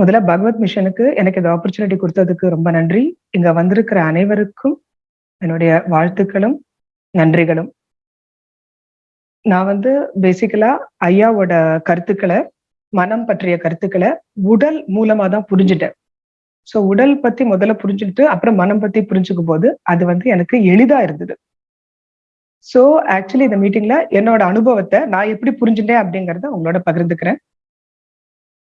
முதல்ல பகவத் மிஷனுக்கு எனக்கு இந்த ஆப்பர்ச்சுனிட்டி கொடுத்ததுக்கு ரொம்ப நன்றி. இங்க வந்திருக்கிற அனைவருக்கும் என்னுடைய வாழ்த்துக்களும் நன்றிகளும். நான் வந்து பேசிக்கலா ஐயாவோட கருத்துக்களை மனம் பற்றிய கருத்துக்களை உடல் மூலமா தான் புரிஞ்சுட்டேன். ஸோ உடல் பத்தி முதல்ல புரிஞ்சுக்கிட்டு அப்புறம் மனம் பத்தி புரிஞ்சுக்கும் போது அது வந்து எனக்கு எளிதா இருந்தது. ஸோ ஆக்சுவலி இந்த மீட்டிங்ல என்னோட அனுபவத்தை நான் எப்படி புரிஞ்சுட்டேன் அப்படிங்கறத உங்களோட பகிர்ந்துக்கிறேன்.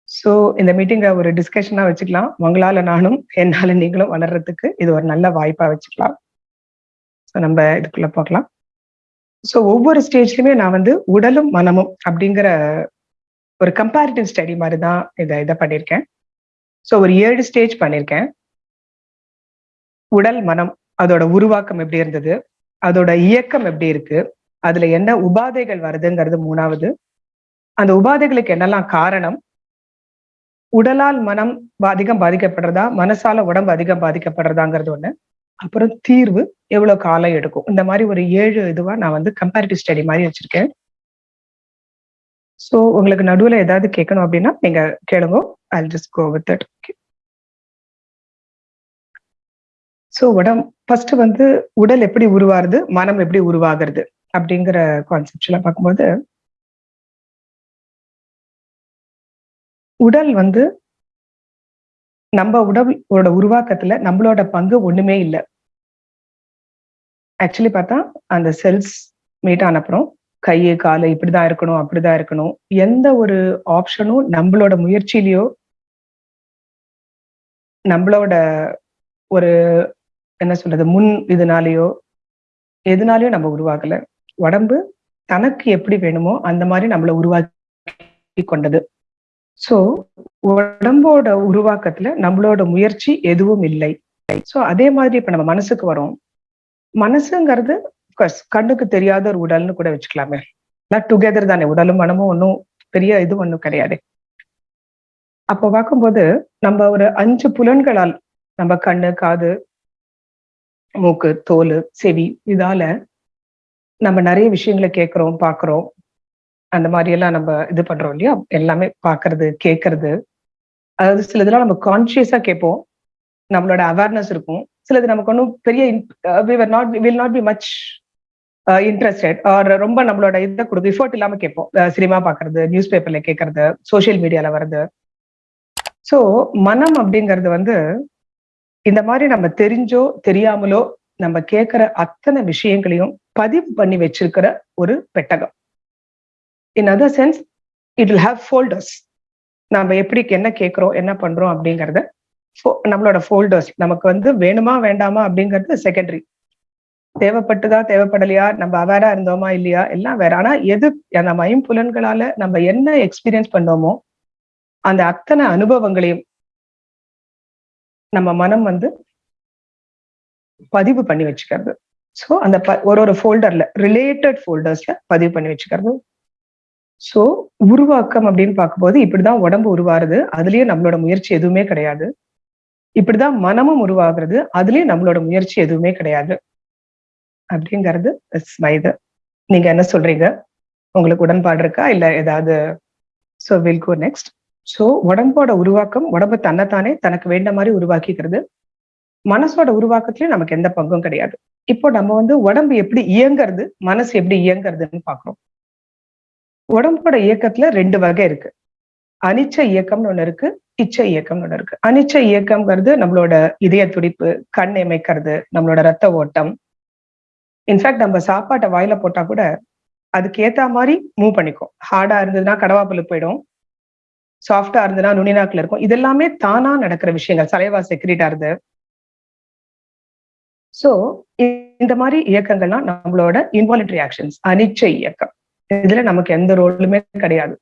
ஸோ இந்த மீட்டிங்கை ஒரு டிஸ்கஷனாக வச்சுக்கலாம். உங்களால நானும் என்னால் நீங்களும் வளர்றதுக்கு இது ஒரு நல்ல வாய்ப்பா வச்சுக்கலாம். ஸோ நம்ம இதுக்குள்ள பார்க்கலாம் ஸோ ஒவ்வொரு ஸ்டேஜ்லயுமே நான் வந்து உடலும் மனமும் அப்படிங்கிற ஒரு கம்பேரிட்டிவ் ஸ்டடி மாதிரி தான் இதை இதை பண்ணியிருக்கேன். ஸோ ஒரு ஏழு ஸ்டேஜ் பண்ணியிருக்கேன். உடல் மனம் அதோட உருவாக்கம் எப்படி இருந்தது? அதோட இயக்கம் எப்படி இருக்கு? அதுல என்ன உபாதைகள் வருதுங்கிறது மூணாவது. அந்த உபாதைகளுக்கு என்னெல்லாம் காரணம்? உடலால் மனம் அதிகம் பாதிக்கப்படுறதா மனசால உடம்பு அதிகம் பாதிக்கப்படுறதாங்கிறது ஒண்ணு. அப்புறம் தீர்வு எவ்வளவு காலம் எடுக்கும்? இந்த மாதிரி ஒரு ஏழு இதுவா நான் வந்து கம்பேரிட்டிவ் ஸ்டடி மாதிரி வச்சிருக்கேன். ஸோ உங்களுக்கு நடுவில் ஏதாவது கேட்கணும் அப்படின்னா நீங்க கேளுங்க. I just go with it so உடம் ஃபர்ஸ்ட் வந்து உடல் எப்படி உருவாருது மனம் எப்படி உருவாகிறது அப்படிங்கிற கான்செப்ட்லாம் பார்க்கும்போது உடல் வந்து நம்ம உடலோட உருவாக்கத்துல நம்மளோட பங்கு ஒண்ணுமே இல்லை. ஆக்சுவலி பார்த்தா அந்த செல்ஸ் மீட் ஆன அப்புறம் கை காலு இப்படிதான் இருக்கணும் அப்படிதான் இருக்கணும். எந்த ஒரு ஆப்ஷனும் நம்மளோட முயற்சியிலையோ நம்மளோட ஒரு என்ன சொல்றது முன் இதனாலேயோ எதுனாலையும் நம்ம உருவாக்கல. உடம்பு தனக்கு எப்படி வேணுமோ அந்த மாதிரி நம்மளை உருவாக்கி கொண்டது. சோ உடம்போட உருவாக்கத்துல நம்மளோட முயற்சி எதுவும் இல்லை. சோ அதே மாதிரி இப்ப நம்ம மனசுக்கு வரோம். மனசுங்கிறது கண்ணுக்கு தெரியாத ஒரு உடல்னு கூட வச்சுக்கலாமே. எல்லாம் டுகெதர் தானே. உடலும் மனமும் ஒன்றும் பெரிய இது ஒன்றும் கிடையாது. அப்போ பார்க்கும்போது நம்ம ஒரு அஞ்சு புலன்களால் நம்ம கண்ணு காது மூக்கு தோல் செவி இதால நம்ம நிறைய விஷயங்களை கேட்குறோம் பார்க்குறோம். அந்த மாதிரி எல்லாம் நம்ம இது பண்றோம் இல்லையா? எல்லாமே பாக்குறது கேட்கறது. அதாவது சில இதெல்லாம் நம்ம கான்சியஸா கேட்போம். நம்மளோட அவேர்னஸ் இருக்கும். சிலது நமக்கு ஒன்றும் பெரிய not will not be much interested or ரொம்ப நம்மளோட இதை கொடுக்கும் எஃபோர்ட் இல்லாம கேட்போம். சினிமா பாக்குறது நியூஸ் பேப்பர்ல கேட்கறது சோசியல் மீடியால வர்றது. ஸோ மனம் அப்படிங்கிறது வந்து இந்த மாதிரி நம்ம தெரிஞ்சோ தெரியாமலோ நம்ம கேட்கிற அத்தனை விஷயங்களையும் பதிவு பண்ணி வச்சிருக்கிற ஒரு பெட்டகம். In other sense it will have folders நம்ம எப்படி என்ன கேட்குறோம் என்ன பண்றோம் அப்படிங்கறத நம்மளோட ஃபோல்டர்ஸ் நமக்கு வந்து வேணுமா வேண்டாமா அப்படிங்கிறது செகண்டரி தேவைப்பட்டுதா தேவைப்படலையா நம்ம அவேரா இருந்தோமா இல்லையா எல்லாம் வேற. ஆனா எது நம்ம ஐம்புலன்களால நம்ம என்ன எக்ஸ்பீரியன்ஸ் பண்ணோமோ அந்த அத்தனை அனுபவங்களையும் நம்ம மனம் வந்து பதிவு பண்ணி வச்சுக்கிறது. ஸோ அந்த ஒரு ஒரு ஃபோல்டர்ல ரிலேட்டட் ஃபோல்டர்ஸ்ல பதிவு பண்ணி வச்சுக்கிறது ஸோ உருவாக்கம் அப்படின்னு பார்க்கும்போது இப்படிதான் உடம்பு உருவாருது அதுலயே நம்மளோட முயற்சி எதுவுமே கிடையாது. இப்படிதான் மனமும் உருவாகிறது. அதுலயும் நம்மளோட முயற்சி எதுவுமே கிடையாது. அப்படிங்கிறது இது. நீங்க என்ன சொல்றீங்க? உங்களுக்கு உடன்பாடு இருக்கா? இல்ல ஏதாவது? So will go next so உடம்போட உருவாக்கம் உடம்பு தன்னைத்தானே தனக்கு வேண்ட மாதிரி உருவாக்கிக்கிறது. மனசோட உருவாக்கத்துலயும் நமக்கு எந்த பங்கும் கிடையாது. இப்போ நம்ம வந்து உடம்பு எப்படி இயங்குறது மனசு எப்படி இயங்குறதுன்னு பாக்குறோம் உடம்போட இயக்கத்துல ரெண்டு வகை இருக்கு. அனிச்ச இயக்கம்னு ஒண்ணு இருக்கு இச்ச இயக்கம்னு ஒண்ணு இருக்கு. அனிச்ச இயக்கம்ங்கிறது நம்மளோட இதய துடிப்பு கண் இமைக்கிறது நம்மளோட ரத்த ஓட்டம். இன்ஃபேக்ட் நம்ம சாப்பாட்டை வாயில போட்டா கூட அதுக்கு ஏத்த மாதிரி மூவ் பண்ணிக்கும். ஹார்டா இருந்ததுன்னா கடவாப்புல போயிடும். சாஃப்டா இருந்ததுன்னா நுனிநாக்கில் இருக்கும். இதெல்லாமே தானா நடக்கிற விஷயங்கள். சலைவா செக்ரிட்டா இருந்து. சோ இந்த மாதிரி இயக்கங்கள்லாம் நம்மளோட இன்வாலிட்ரி ஆக்ஷன்ஸ் அனிச்ச இயக்கம். இதுல நமக்கு எந்த ரோலுமே கிடையாது.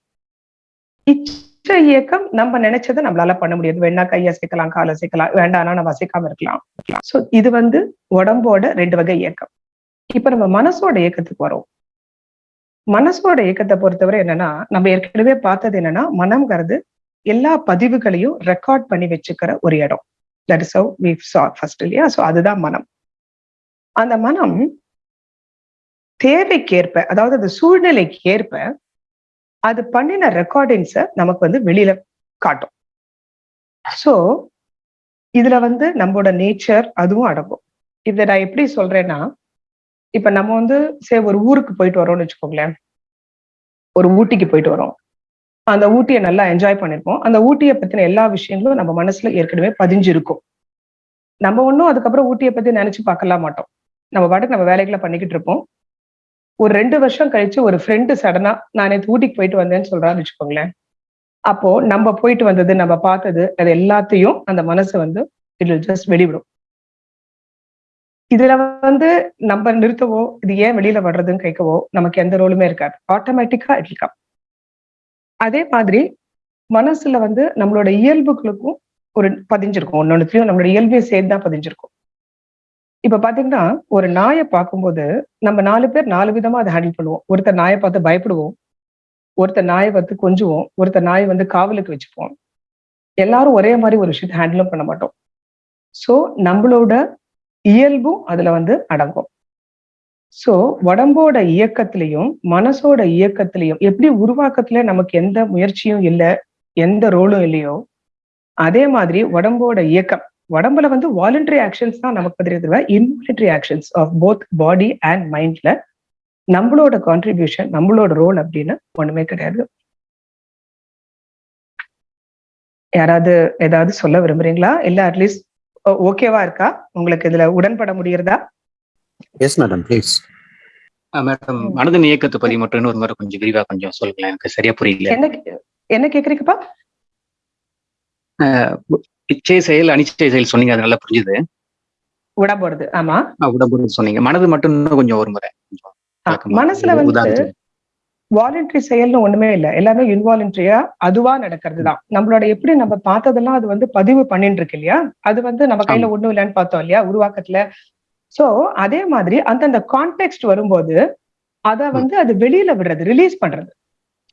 இச்ச இயக்கம் நம்ம நினைச்சதை நம்மளால பண்ண முடியாது. வேணா கை அசைக்கலாம் கால் அசைக்கலாம் வேண்டாம்னா நம்ம அசைக்காம இருக்கலாம். சோ இது வந்து உடம்போட ரெண்டு வகை இயக்கம். இப்ப நம்ம மனசோட இயக்கத்துக்கு வரோம். மனசோட இயக்கத்தை பொறுத்தவரை என்னன்னா நம்ம ஏற்கனவே பார்த்தது என்னன்னா மனம்ங்கிறது எல்லா பதிவுகளையும் ரெக்கார்ட் பண்ணி வச்சுக்கிற ஒரு இடம். That is how we saw first இல்லையா? சோ அதுதான் மனம். அந்த மனம் தேவைக்கேற்ப அதாவது அந்த சூழ்நிலைக்கு ஏற்ப அது பண்ணின ரெக்கார்டிங்ஸை நமக்கு வந்து வெளியில காட்டும். ஸோ இதுல வந்து நம்மளோட நேச்சர் அதுவும் அடங்கும். இதை நான் எப்படி சொல்றேன்னா இப்ப நம்ம வந்து சே ஒரு ஊருக்கு போயிட்டு வரோம்னு வச்சுக்கோங்களேன். ஒரு ஊட்டிக்கு போயிட்டு வரோம். அந்த ஊட்டியை நல்லா என்ஜாய் பண்ணியிருப்போம் அந்த ஊட்டியை பத்தின எல்லா விஷயங்களும் நம்ம மனசுல ஏற்கனவே பதிஞ்சிருக்கும். நம்ம ஒன்றும் அதுக்கப்புறம் ஊட்டியை பத்தி நினைச்சு பார்க்கலாம் மாட்டோம். நம்ம பாட்டுக்கு நம்ம வேலைகளை பண்ணிக்கிட்டு இருப்போம். ஒரு ரெண்டு வருஷம் கழிச்சு ஒரு ஃப்ரெண்டு சடனா நான் நேற்று ஊட்டிக்கு போயிட்டு வந்தேன்னு சொல்றான்னு வச்சுக்கோங்களேன். அப்போ நம்ம போயிட்டு வந்தது நம்ம பார்த்தது அது எல்லாத்தையும் அந்த மனசு வந்து இட் வில் ஜஸ்ட் வெளிவிடும். இதுல வந்து நம்ம நிறுத்தவோ இது ஏன் வெளியில வர்றதுன்னு கேட்கவோ நமக்கு எந்த ரோலுமே இருக்காது. ஆட்டோமேட்டிக்கா இட் கம் அதே மாதிரி மனசுல வந்து நம்மளோட இயல்புகளுக்கும் ஒரு பதிஞ்சிருக்கும். ஒன்னொன்னுத்தையும் நம்மளோட இயல்பையும் சேர்த்து தான் பதிஞ்சிருக்கும். இப்ப பாத்தீங்கன்னா ஒரு நாயை பார்க்கும்போது நம்ம நாலு பேர் நாலு விதமா அதை ஹேண்டில் பண்ணுவோம். ஒருத்தர் நாயை பார்த்து பயப்படுவோம். ஒருத்தர் நாயை பார்த்து கொஞ்சுவோம். ஒருத்தர் நாயை வந்து காவலுக்கு வச்சுப்போம். எல்லாரும் ஒரே மாதிரி ஒரு விஷயத்தை ஹேண்டிலும் பண்ண மாட்டோம். ஸோ நம்மளோட இயல்பும் அதுல வந்து அடங்கும். ஸோ உடம்போட இயக்கத்திலையும் மனசோட இயக்கத்திலையும் எப்படி உருவாக்கத்துல நமக்கு எந்த முயற்சியும் இல்லை எந்த ரோலும் இல்லையோ அதே மாதிரி உடம்போட இயக்கம். உடம்புல வந்து வாலண்டரி ஆக்ஷன்ஸ் தான் நமக்கு தெரியுது involuntary actions of both body and மைண்ட்ல நம்மளோட கான்ட்ரிபியூஷன் நம்மளோட ரோல் அப்படின்னு ஒண்ணுமே கிடையாது. யாராவது ஏதாவது சொல்ல விரும்புறீங்களா? இல்ல அட்லீஸ்ட் ஓகேவா இருக்கா? உங்களுக்கு இதுல உடன்பட முடியறதா எஸ் மேடம் ப்ளீஸ் மேடம் மனதின் இயக்கத்தை பத்தி மட்டும் இன்னொரு முறை கொஞ்சம் விரிவா கொஞ்சம் சொல்லுங்களேன். எனக்கு சரியா புரியல. என்ன என்ன கேக்குறீங்கப்பா? இச்சை செயல் அனிச்சை செயல் சொன்னீங்க அது நல்லா புரிஞ்சுது. உடம்போடுது ஆமா. உடம்பு சொன்னீங்க. மனது மட்டும் இன்னும் கொஞ்சம் ஒரு முறை. மனசுல வந்து வாலண்டரி செயல்னு ஒண்ணுமே இல்ல. எல்லாமே இன்வாலண்டரியா அதுவா நடக்கிறது தான் நம்மளோட எப்படி நம்ம பார்த்ததெல்லாம் அது வந்து பதிவு பண்ணிட்டு இருக்கு இல்லையா? அது வந்து நம்ம கையில ஒண்ணும் இல்லைன்னு பார்த்தோம் இல்லையா? உருவாக்கத்துல. சோ அதே மாதிரி அந்தந்த கான்டெக்ட் வரும்போது அத வந்து அது வெளியில விடுறது ரிலீஸ் பண்றது.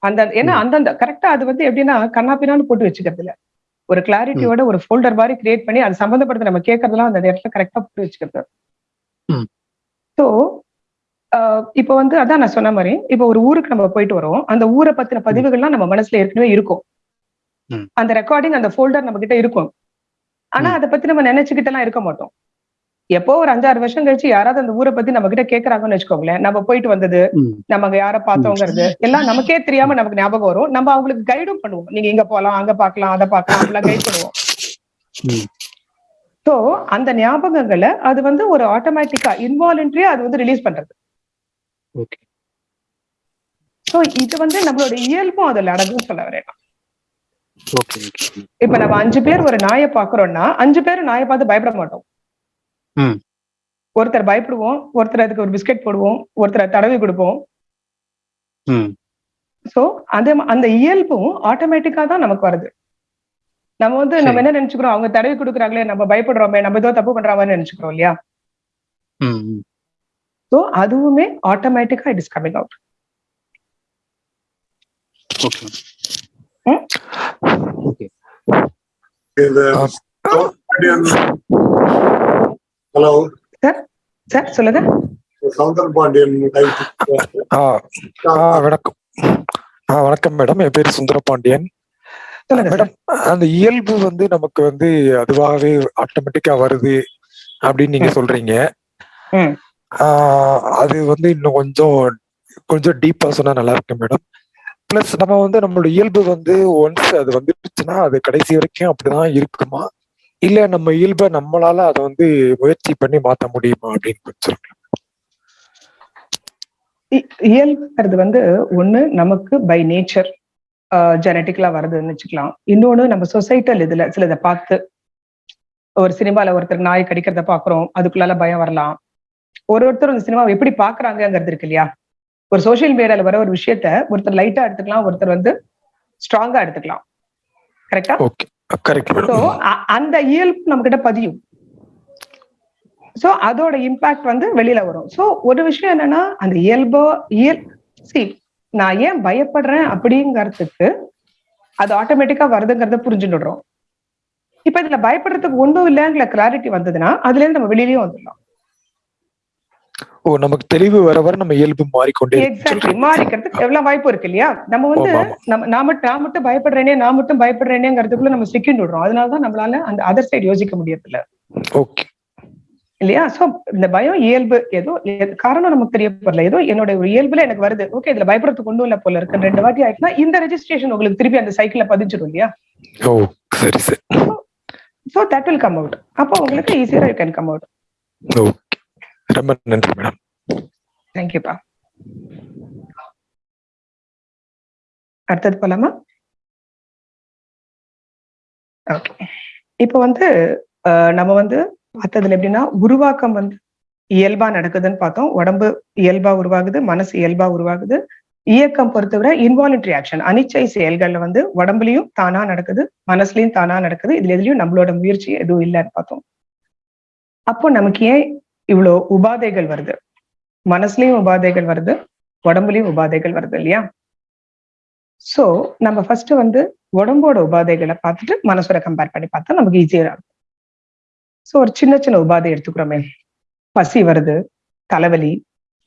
அந்த ஏன்னா அந்தந்த கரெக்டா அது வந்து எப்படின்னா கண்ணாப்பினான்னு போட்டு வச்சுக்கிறது இல்ல ஒரு கிளாரிட்டியோட ஒரு ஃபோல்டர் மாதிரி கிரியேட் பண்ணி அது சம்பந்தப்பட்ட நம்ம கேட்கறதெல்லாம் அந்த இடத்துல கரெக்டா போட்டு வச்சுக்கிறது. ஸோ இப்போ வந்து அதான் நான் சொன்ன மாதிரி இப்போ ஒரு ஊருக்கு நம்ம போயிட்டு வரோம். அந்த ஊரை பத்தின பதிவுகள்லாம் நம்ம மனசுல ஏற்கனவே இருக்கும். அந்த ரெக்கார்டிங் அந்த ஃபோல்டர் நம்ம கிட்ட இருக்கும். ஆனா அதை பத்தி நம்ம நினைச்சுக்கிட்டு எல்லாம் இருக்க மாட்டோம். எப்போ ஒரு அஞ்சாறு வருஷம் கழிச்சு யாராவது அந்த ஊரை பத்தி நம்ம கிட்ட கேக்குறாங்கன்னு வச்சுக்கோங்களேன். நம்ம போயிட்டு வந்தது நம்ம அங்க யார பார்த்தோங்கிறது எல்லாம் நமக்கே தெரியாம நமக்கு ஞாபகம் வரும். நம்ம அவங்களுக்கு கைடும் பண்ணுவோம். நீங்க இங்க போலாம் அங்க பாக்கலாம் அதை பாக்கலாம் அப்படிலாம் கைட் பண்ணுவோம். சோ அந்த ஞாபகங்களை அது வந்து ஒரு ஆட்டோமேட்டிக்கா இன்வாலண்டரியா அது வந்து ரிலீஸ் பண்றது. சோ இது வந்து நம்மளோட இயல்பும் அதுல அடங்கும் சொல்ல வரேன் இப்ப நம்ம அஞ்சு பேர் ஒரு நாயை பாக்குறோம்னா அஞ்சு பேர் நாயை பார்த்து பயப்பட மாட்டோம். ஒருத்தர் பயப்படுவோம் ஒருத்தர் அதுக்கு ஒரு பிஸ்கெட் போடுவோம் ஒருத்தர் தடவி கொடுப்போம். சோ அந்த அந்த இயல்பும் ஆட்டோமேட்டிக்கா தான் நமக்கு வருது. நம்ம வந்து நம்ம என்ன நினைச்சுக்கிறோம்? அவங்க தடவி கொடுக்குறாங்களே நம்ம பயப்படுறோமே நம்ம ஏதோ தப்பு பண்றாங்கன்னு நினைச்சுக்கிறோம் இல்லையா? சோ அதுவுமே ஆட்டோமேட்டிக்கா it is coming out hello. Sir sir சொல்லுங்க. சவுந்தர் பாண்டியன் வணக்கம். வணக்கம் மேடம். என் பேர் சுந்தரபாண்டியன் மேடம் அந்த இயல்பு வந்து நமக்கு வந்து அதுவாகவே ஆட்டோமேட்டிக்கா வருது அப்படின்னு நீங்க சொல்றீங்க. அது வந்து இன்னும் கொஞ்சம் கொஞ்சம் டீப்பா சொன்னா நல்லா இருக்கு மேடம். பிளஸ் நம்ம வந்து நம்மளோட இயல்பு வந்து ஒன்ஸ் அது வந்துடுச்சுன்னா அது கடைசி வரைக்கும் அப்படிதான் இருக்குமா? இல்ல நம்ம இயல்பை நம்மளால அதை வந்து முயற்சி பண்ணி மாத்த முடியுமா அப்படின்னு கொஞ்சம் இயல்புங்கிறது வந்து ஒண்ணு நமக்கு பை நேச்சர் ஜெனட்டிக்கலா வருதுன்னு வச்சுக்கலாம். இன்னொன்னு நம்ம சொசைட்டல் இதுல சிலதை பார்த்து ஒரு சினிமால ஒருத்தர் நாய் கடிக்கிறத பாக்குறோம் அதுக்குள்ளால பயம் வரலாம். ஒரு ஒருத்தர் அந்த சினிமாவை எப்படி பாக்குறாங்கிறது இருக்கு இல்லையா? ஒரு சோஷியல் மீடியால வர ஒரு விஷயத்த ஒருத்தர் லைட்டா எடுத்துக்கலாம் ஒருத்தர் வந்து ஸ்ட்ராங்கா எடுத்துக்கலாம். கரெக்டா அந்த இயல்பு நம்ம கிட்ட பதியும். சோ அதோட இம்பாக்ட் வந்து வெளியில வரும். சோ ஒரு விஷயம் என்னன்னா அந்த இயல்போ இயல் சி நான் ஏன் பயப்படுறேன் அப்படிங்கறதுக்கு அது ஆட்டோமேட்டிக்கா வருதுங்கிறத புரிஞ்சுடுறோம் இப்ப இதுல பயப்படுறதுக்கு ஒண்ணும் இல்லைங்கிற கிளாரிட்டி வந்ததுன்னா அதுல இருந்து நம்ம வெளியிலயும் வந்துடலாம். ஓ நமக்கு தெளிவு வர வர நம்ம இயல்பு மாறிக்கொண்டே எக்ஸாக்ட்லி. மாறிக்கிறதுக்கு எவ்வளவு வாய்ப்பு இருக்கு இல்லையா? நம்ம வந்து. நம்ம நான் மட்டும் நான் மட்டும் பயப்படுறேனே நான் மட்டும் பயப்படுறேனேங்கிறதுக்குள்ள நம்ம சிக்கின்னு விடுறோம். அதனாலதான் நம்மளால அந்த அதர் சைடு யோசிக்க முடியறதில்ல. ஓகே இல்லையா? சோ இந்த பயம் இயல்பு ஏதோ காரணம் நமக்கு தெரியப்படல. ஏதோ என்னோட ஒரு இயல்புல எனக்கு வருது. ஓகே இதுல பயப்படுறதுக்கு ஒண்ணும் இல்ல போல இருக்கு ரெண்டு வாட்டி ஆயிட்டுனா இந்த ரெஜிஸ்ட்ரேஷன் உங்களுக்கு திருப்பி அந்த சைக்கிள்ல பதிஞ்சிடும் இல்லையா? ஓ சரி சரி. So that will come out அப்போ உங்களுக்கு ஈஸியா யூ கேன் கம் அவுட் ரொம்ப நன்றி மேடம் தேங்க்யூப்பா அடுத்தது போலாமா? ஓகே இப்போ வந்து நம்ம வந்து பார்த்ததுல எப்படின்னா உருவாக்கம் வந்து இயல்பா நடக்குதுன்னு பார்த்தோம். உடம்பு இயல்பா உருவாகுது மனசு இயல்பா உருவாகுது. இயக்கம் பொறுத்தவரை இன்வாலன்ட்ரி ஆக்ஷன் அனிச்சை செயல்கள்ல வந்து உடம்புலயும் தானா நடக்குது மனசுலயும் தானா நடக்குது. இதுல எதுலயும் நம்மளோட முயற்சி எதுவும் இல்லைன்னு பார்த்தோம். அப்போ நமக்கு ஏன் இவ்வளோ உபாதைகள் வருது. மனசுலயும் உபாதைகள் வருது. உடம்புலயும் உபாதைகள் வருது இல்லையா? சோ நம்ம ஃபர்ஸ்ட் வந்து உடம்போட உபாதைகளை பார்த்துட்டு மனசோட கம்பேர் பண்ணி பார்த்தா நமக்கு ஈஸியா இருக்கும். சோ ஒரு சின்ன சின்ன உபாதை எடுத்துக்கிறோமே. பசி வருது தலைவலி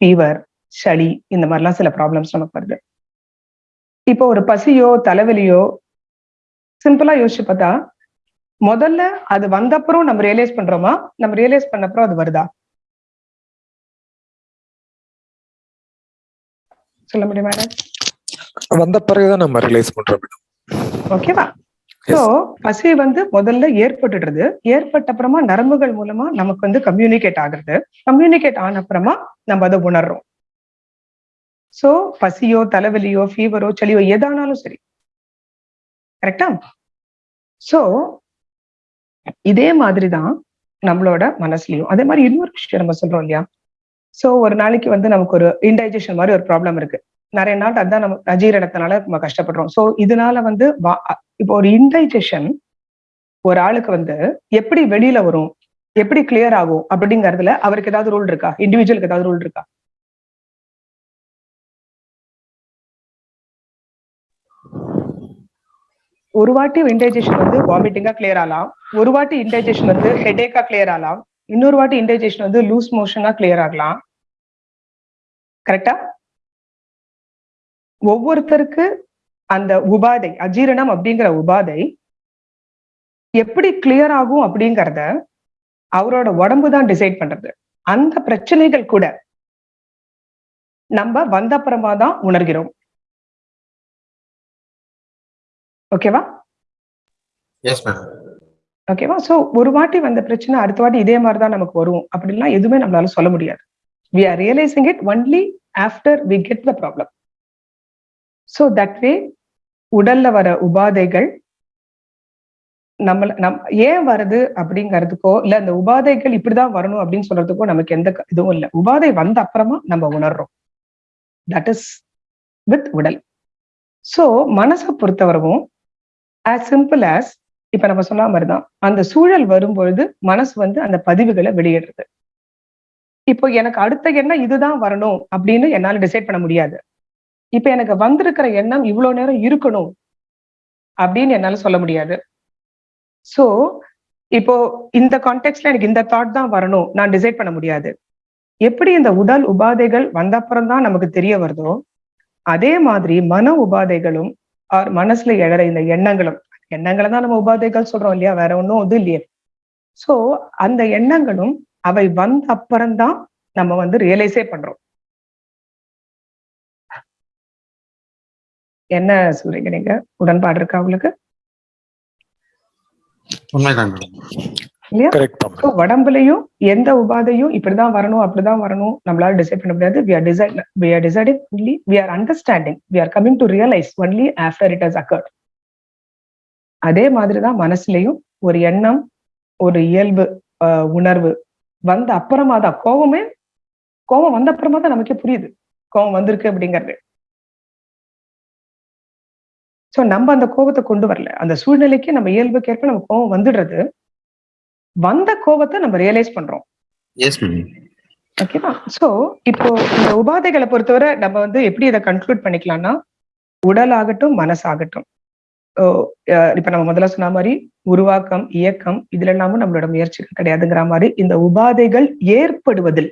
ஃபீவர் சளி இந்த மாதிரிலாம் சில ப்ராப்ளம்ஸ் நமக்கு வருது. இப்போ ஒரு பசியோ தலைவலியோ சிம்பிளா யோசிச்சு பார்த்தா முதல்ல அது வந்தப்புறம் நம்ம ரியலைஸ் பண்றோமா? நம்ம ரியலைஸ் பண்ணப்புறம் அது வருதா? சொல்ல முடியுமா வந்த பிறகுதான் நம்ம ரியலைஸ் பண்றோம். மேடம் ஓகேவா சோ பசி வந்து முதல்ல ஏற்பட்டுடுறது ஏற்பட்ட அப்புறமா நரம்புகள் மூலமா நமக்கு வந்து கம்யூனிகேட் ஆகுறது. கம்யூனிகேட் ஆன அப்புறமா நம்ம அதை உணர்றோம். சோ பசியோ தலைவலியோ ஃபீவரோ சளியோ எதானாலும் சரி. கரெக்டா சோ இதே மாதிரிதான் நம்மளோட மனசுலயும். அதே மாதிரி இன்னொரு விஷயம் நம்ம சொல்றோம் இல்லையா? ஸோ ஒரு நாளைக்கு வந்து நமக்கு ஒரு இன்டைஜஷன் மாதிரி ஒரு ப்ராப்ளம் இருக்கு. நிறைய நாள் அதான் நம்ம அஜீரணத்தினால நம்ம கஷ்டப்படுறோம். ஸோ இதனால வந்து வா- இப்போ ஒரு இன்டைஜஷன் ஒரு ஆளுக்கு வந்து எப்படி வெளியில வரும் எப்படி கிளியர் ஆகும் அப்படிங்கறதுல அவருக்கு ஏதாவது ரூல் இருக்கா? இண்டிவிஜுவலுக்கு ஏதாவது ரூல் இருக்கா? ஒரு வாட்டி இன்டைஜஷன் வந்து வாமிட்டிங்கா கிளியர் ஆகலாம். ஒரு வாட்டி இன்டைஜஷன் வந்து ஹெடேக்கா கிளியர் ஆகலாம். இன்னொரு வாட்டி இன்டைஜேஷன் வந்து லூஸ் மோஷனா கிளியர் ஆகலாம். கரெக்டா ஒவ்வொருத்தருக்கு அந்த உபாதை அஜீரணம் அப்படிங்கிற உபாதை எப்படி கிளியர் ஆகும் அப்படிங்கிறத அவரோட உடம்பு தான் டிசைட் பண்றது. அந்த பிரச்சனைகள் கூட நம்ம வந்த அப்புறமா தான் உணர்கிறோம். ஓகேவா எஸ் மேம் ஓகேவா சோ ஒரு வாட்டி வந்த பிரச்சனை அடுத்த வாட்டி இதே மாதிரி தான் நமக்கு வரும். அப்படின்லாம் எதுவுமே நம்மளால சொல்ல முடியாது. We are realising it only after we get the problem so that way உடல்ல வர உபாதைகள் நம்மள நம் ஏன் வருது அப்படிங்கிறதுக்கோ இல்ல அந்த உபாதைகள் இப்படிதான் வரணும் அப்படின்னு சொல்றதுக்கோ நமக்கு எந்த க- இதுவும் இல்லை. உபாதை வந்த அப்புறமா நம்ம உணர்றோம். தட் இஸ் வித் உடல். சோ மனசை பொறுத்தவரவும் ஆஸ் சிம்பிள் ஆஸ் இப்ப நம்ம சொன்ன மாதிரிதான் அந்த சூழல் வரும்பொழுது மனசு வந்து அந்த பதிவுகளை வெளியிடுறது. இப்போ எனக்கு அடுத்த எண்ணம் இதுதான் வரணும் அப்படின்னு என்னால டிசைட் பண்ண முடியாது. இப்ப எனக்கு வந்திருக்கிற எண்ணம் இவ்வளவு நேரம் இருக்கணும் அப்படின்னு என்னால சொல்ல முடியாது. சோ இப்போ இந்த கான்டெக்ட்ல எனக்கு இந்த தாட் தான் வரணும். நான் டிசைட் பண்ண முடியாது. எப்படி இந்த உடல் உபாதைகள் வந்த அப்புறம் தான் நமக்கு தெரிய வருதோ அதே மாதிரி மன உபாதைகளும் ஆர் மனசுல எழற இந்த எண்ணங்களும் எண்ணங்களை தான் நம்ம உபாதைகள் சொல்றோம் இல்லையா? வேற ஒண்ணும் இது இல்லையே. சோ அந்த எண்ணங்களும் அவை வந்த அப்புறம்தான் நம்ம வந்து ரியலைஸே பண்றோம். என்ன சொல்றீங்க நீங்க? உடன்பாடு இருக்கா உங்களுக்கு? உடம்புலயும் எந்த உபாதையும் இப்படிதான் வரணும் அப்படிதான் வரணும் நம்மளால டிசைட் பண்ண முடியாது. We are decide we are deciding only we are understanding we are coming to realise only after it has occurred அதே மாதிரிதான் மனசுலயும் ஒரு எண்ணம் ஒரு இயல்பு உணர்வு வந்த அப்புறமா தான். கோவமே கோவம் வந்த அப்புறமா தான் நமக்கே புரியுது. கோவம் வந்திருக்கு அப்படிங்கிறது. சோ நம்ம அந்த கோபத்தை கொண்டு வரல. அந்த சூழ்நிலைக்கு நம்ம இயல்புக்கேற்ப நம்ம கோவம் வந்துடுறது. வந்த கோபத்தை நம்ம ரியலைஸ் பண்றோம். ஓகேவா சோ இப்போ இந்த உபாதைகளை பொறுத்தவரை நம்ம வந்து எப்படி இதை கன்க்ளூட் பண்ணிக்கலாம்னா உடல் ஆகட்டும் மனசாகட்டும். இப்ப நம்ம முதல்ல சொன்ன மாதிரி உருவாக்கம் இயக்கம் இதுல எல்லாமும் நம்மளோட முயற்சிகள் கிடையாதுங்கிற மாதிரி இந்த உபாதைகள் ஏற்படுவதில்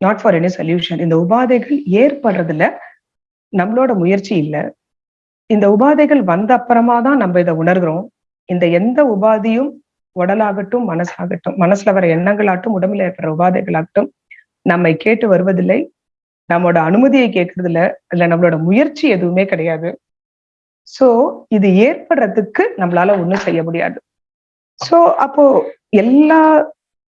நாட் ஃபார் எனி சொல்யூஷன் இந்த உபாதைகள் ஏற்படுறதுல நம்மளோட முயற்சி இல்லை. இந்த உபாதைகள் வந்த அப்புறமா தான் நம்ம இதை உணர்கிறோம். இந்த எந்த உபாதியும் உடலாகட்டும் மனசாகட்டும் மனசுல வர எண்ணங்களாகட்டும் உடம்புல ஏற்படுற உபாதைகளாகட்டும் நம்மை கேட்டு வருவதில்லை. நம்மளோட அனுமதியை கேட்கறதுல இல்ல இல்ல நம்மளோட முயற்சி எதுவுமே கிடையாது. சோ இது ஏற்படுறதுக்கு நம்மளால ஒண்ணும் செய்ய முடியாது. சோ அப்போ எல்லா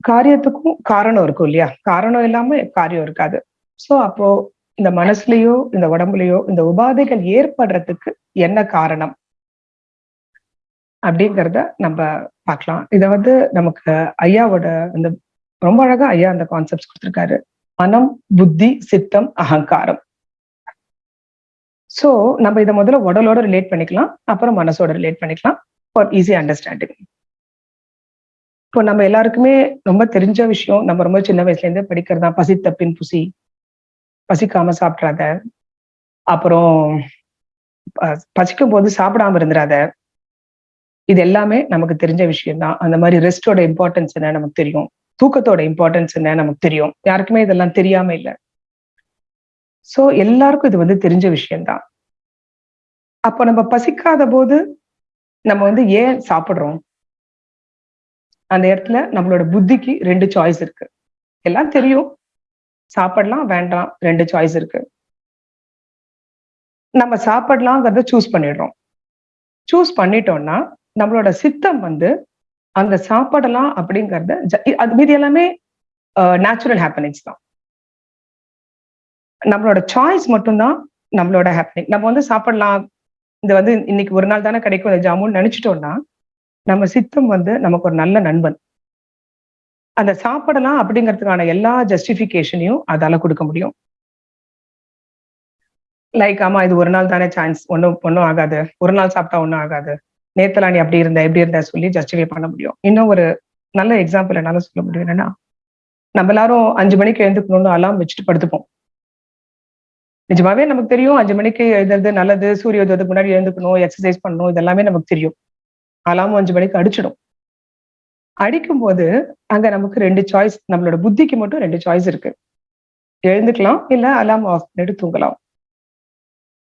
காரியத்துக்கும் காரணம் இருக்கும் இல்லையா? காரணம் இல்லாம காரியம் இருக்காது. சோ அப்போ இந்த மனசுலயோ இந்த உடம்புலயோ இந்த உபாதைகள் ஏற்படுறதுக்கு என்ன காரணம்? அப்படிங்கிறத நம்ம பார்க்கலாம். இத வந்து நமக்கு ஐயாவோட அந்த ரொம்ப அழகா ஐயா அந்த கான்செப்ட்ஸ் கொடுத்திருக்காரு. மனம் புத்தி சித்தம் அகங்காரம். ஸோ நம்ம இதை முதல்ல உடலோட ரிலேட் பண்ணிக்கலாம் அப்புறம் மனசோட ரிலேட் பண்ணிக்கலாம் ஃபார் ஈஸி அண்டர்ஸ்டாண்டிங் இப்போ நம்ம எல்லாருக்குமே ரொம்ப தெரிஞ்ச விஷயம் நம்ம ரொம்ப சின்ன வயசுலேருந்தே படிக்கிறது தான் பசி தப்பின் புசி பசிக்காம சாப்பிட்றாத அப்புறம் பசிக்கும் போது சாப்பிடாம இருந்துடாத இது எல்லாமே நமக்கு தெரிஞ்ச விஷயம் தான் அந்த மாதிரி ரெஸ்டோட இம்பார்ட்டன்ஸ் என்ன நமக்கு தெரியும்? தூக்கத்தோட இம்பார்ட்டன்ஸ் என்ன நமக்கு தெரியும்? யாருக்குமே இதெல்லாம் தெரியாம இல்லை. சோ எல்லாருக்கும் இது வந்து தெரிஞ்ச விஷயம்தான். அப்போ நம்ம பசிக்காத போது நம்ம வந்து ஏன் சாப்பிடுறோம்? அந்த இடத்துல நம்மளோட புத்திக்கு ரெண்டு சாய்ஸ் இருக்கு. எல்லாம் தெரியும். சாப்பிடலாம் வேண்டாம் ரெண்டு சாய்ஸ் இருக்கு. நம்ம சாப்பிடலாங்கிறத சூஸ் பண்ணிடுறோம். சூஸ் பண்ணிட்டோம்னா நம்மளோட சித்தம் வந்து அந்த சாப்பிடலாம் அப்படிங்கறத ஜ- அது மீதி எல்லாமே நேச்சுரல் ஹேப்பனிங்ஸ் தான். நம்மளோட சாய்ஸ் மட்டும்தான் நம்மளோட ஹாப்பினிங் நம்ம வந்து சாப்பிடலாம். இது வந்து இன்னைக்கு ஒரு நாள் தானே கிடைக்கும் இந்த ஜாமுன் நினைச்சிட்டோம்னா நம்ம சித்தம் வந்து நமக்கு ஒரு நல்ல நண்பன். அந்த சாப்பிடலாம் அப்படிங்கிறதுக்கான எல்லா ஜஸ்டிபிகேஷனையும் அதால கொடுக்க முடியும். லைக் ஆமா இது ஒரு நாள் தானே சான்ஸ் ஒன்றும் ஒன்றும் ஆகாது. ஒரு நாள் சாப்பிட்டா ஒன்றும் ஆகாது. நேத்தலா நீ அப்படி இருந்த எப்படி இருந்த சொல்லி ஜஸ்டிஃபை பண்ண முடியும். இன்னும் ஒரு நல்ல எக்ஸாம்பிள் என்னால சொல்ல முடியும் என்னன்னா நம்ம எல்லாரும் அஞ்சு மணிக்கு எழுந்துக்கணும்னு அலாம் வச்சுட்டு படுத்துப்போம். நிஜமாவே நமக்கு தெரியும். அஞ்சு மணிக்கு எழுதுறது நல்லது சூரிய உதயத்துக்கு முன்னாடி எழுந்துக்கணும் எக்ஸசைஸ் பண்ணணும் இதெல்லாமே நமக்கு தெரியும். அலாமும் அஞ்சு மணிக்கு அடிச்சிடும். அடிக்கும் போது அங்க நமக்கு ரெண்டு சாய்ஸ் நம்மளோட புத்திக்கு மட்டும் ரெண்டு சாய்ஸ் இருக்கு. எழுந்துக்கலாம் இல்ல அலாம் ஆஃப் பண்ணிட்டு தூங்கலாம்.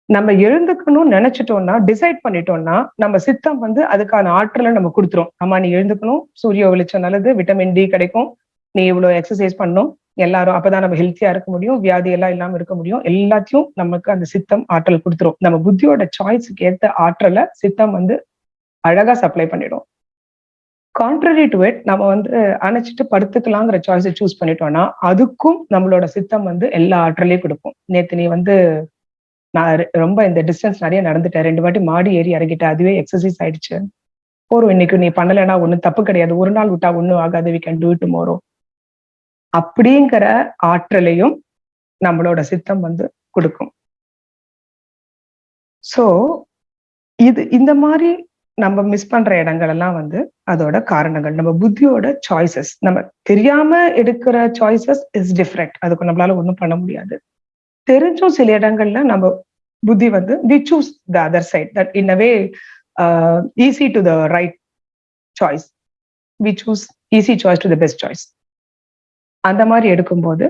நம்ம எழுந்துக்கணும்னு நினைச்சிட்டோம்னா டிசைட் பண்ணிட்டோம்னா நம்ம சித்தம் வந்து அதுக்கான ஆற்றலை நம்ம கொடுத்துரும். ஆமா நீ எழுந்துக்கணும். சூரிய வெளிச்சம் நல்லது விட்டமின் டி கிடைக்கும். நீ இவ்வளவு எக்ஸசைஸ் பண்ணணும். எல்லாரும் அப்பதான் நம்ம ஹெல்த்தியா இருக்க முடியும் வியாதி எல்லாம் இல்லாம இருக்க முடியும். எல்லாத்தையும் நமக்கு அந்த சித்தம் ஆற்றல் கொடுத்துரும். நம்ம புத்தியோட சாய்ஸுக்கு ஏத்த ஆற்றலை சித்தம் வந்து அழகா சப்ளை பண்ணிடும். கான்ட்ரரி டு இட் நம்ம வந்து அணைச்சிட்டு படுத்துக்கலாங்கிற சாய்ஸை சூஸ் பண்ணிட்டோம்னா அதுக்கும் நம்மளோட சித்தம் வந்து எல்லா ஆற்றலையும் கொடுக்கும். நேத்து நீ வந்து நான் ரொம்ப இந்த டிஸ்டன்ஸ் நிறைய நடந்துட்டேன். ரெண்டு வாட்டி மாடி ஏறி இறங்கிட்டேன். அதுவே எக்ஸசைஸ் ஆயிடுச்சு. போறோம். இன்னைக்கு நீ பண்ணலைன்னா ஒன்றும் தப்பு கிடையாது. ஒரு நாள் விட்டா ஒன்றும் ஆகாது. We can do it tomorrow அப்படிங்கிற ஆற்றலையும் நம்மளோட சித்தம் வந்து கொடுக்கும். சோ இது இந்த மாதிரி நம்ம மிஸ் பண்ற இடங்கள் எல்லாம் வந்து அதோட காரணங்கள் நம்ம புத்தியோட சாய்ஸஸ் நம்ம தெரியாம எடுக்கிற சாய்ஸஸ் இஸ் டிஃப்ரெண்ட் அதுக்கு நம்மளால ஒன்றும் பண்ண முடியாது. தெரிஞ்சும் சில இடங்கள்ல நம்ம புத்தி வந்து we choose the other side that in a way easy to the right choice we choose easy choice to the best choice அந்த மாதிரி எடுக்கும்போது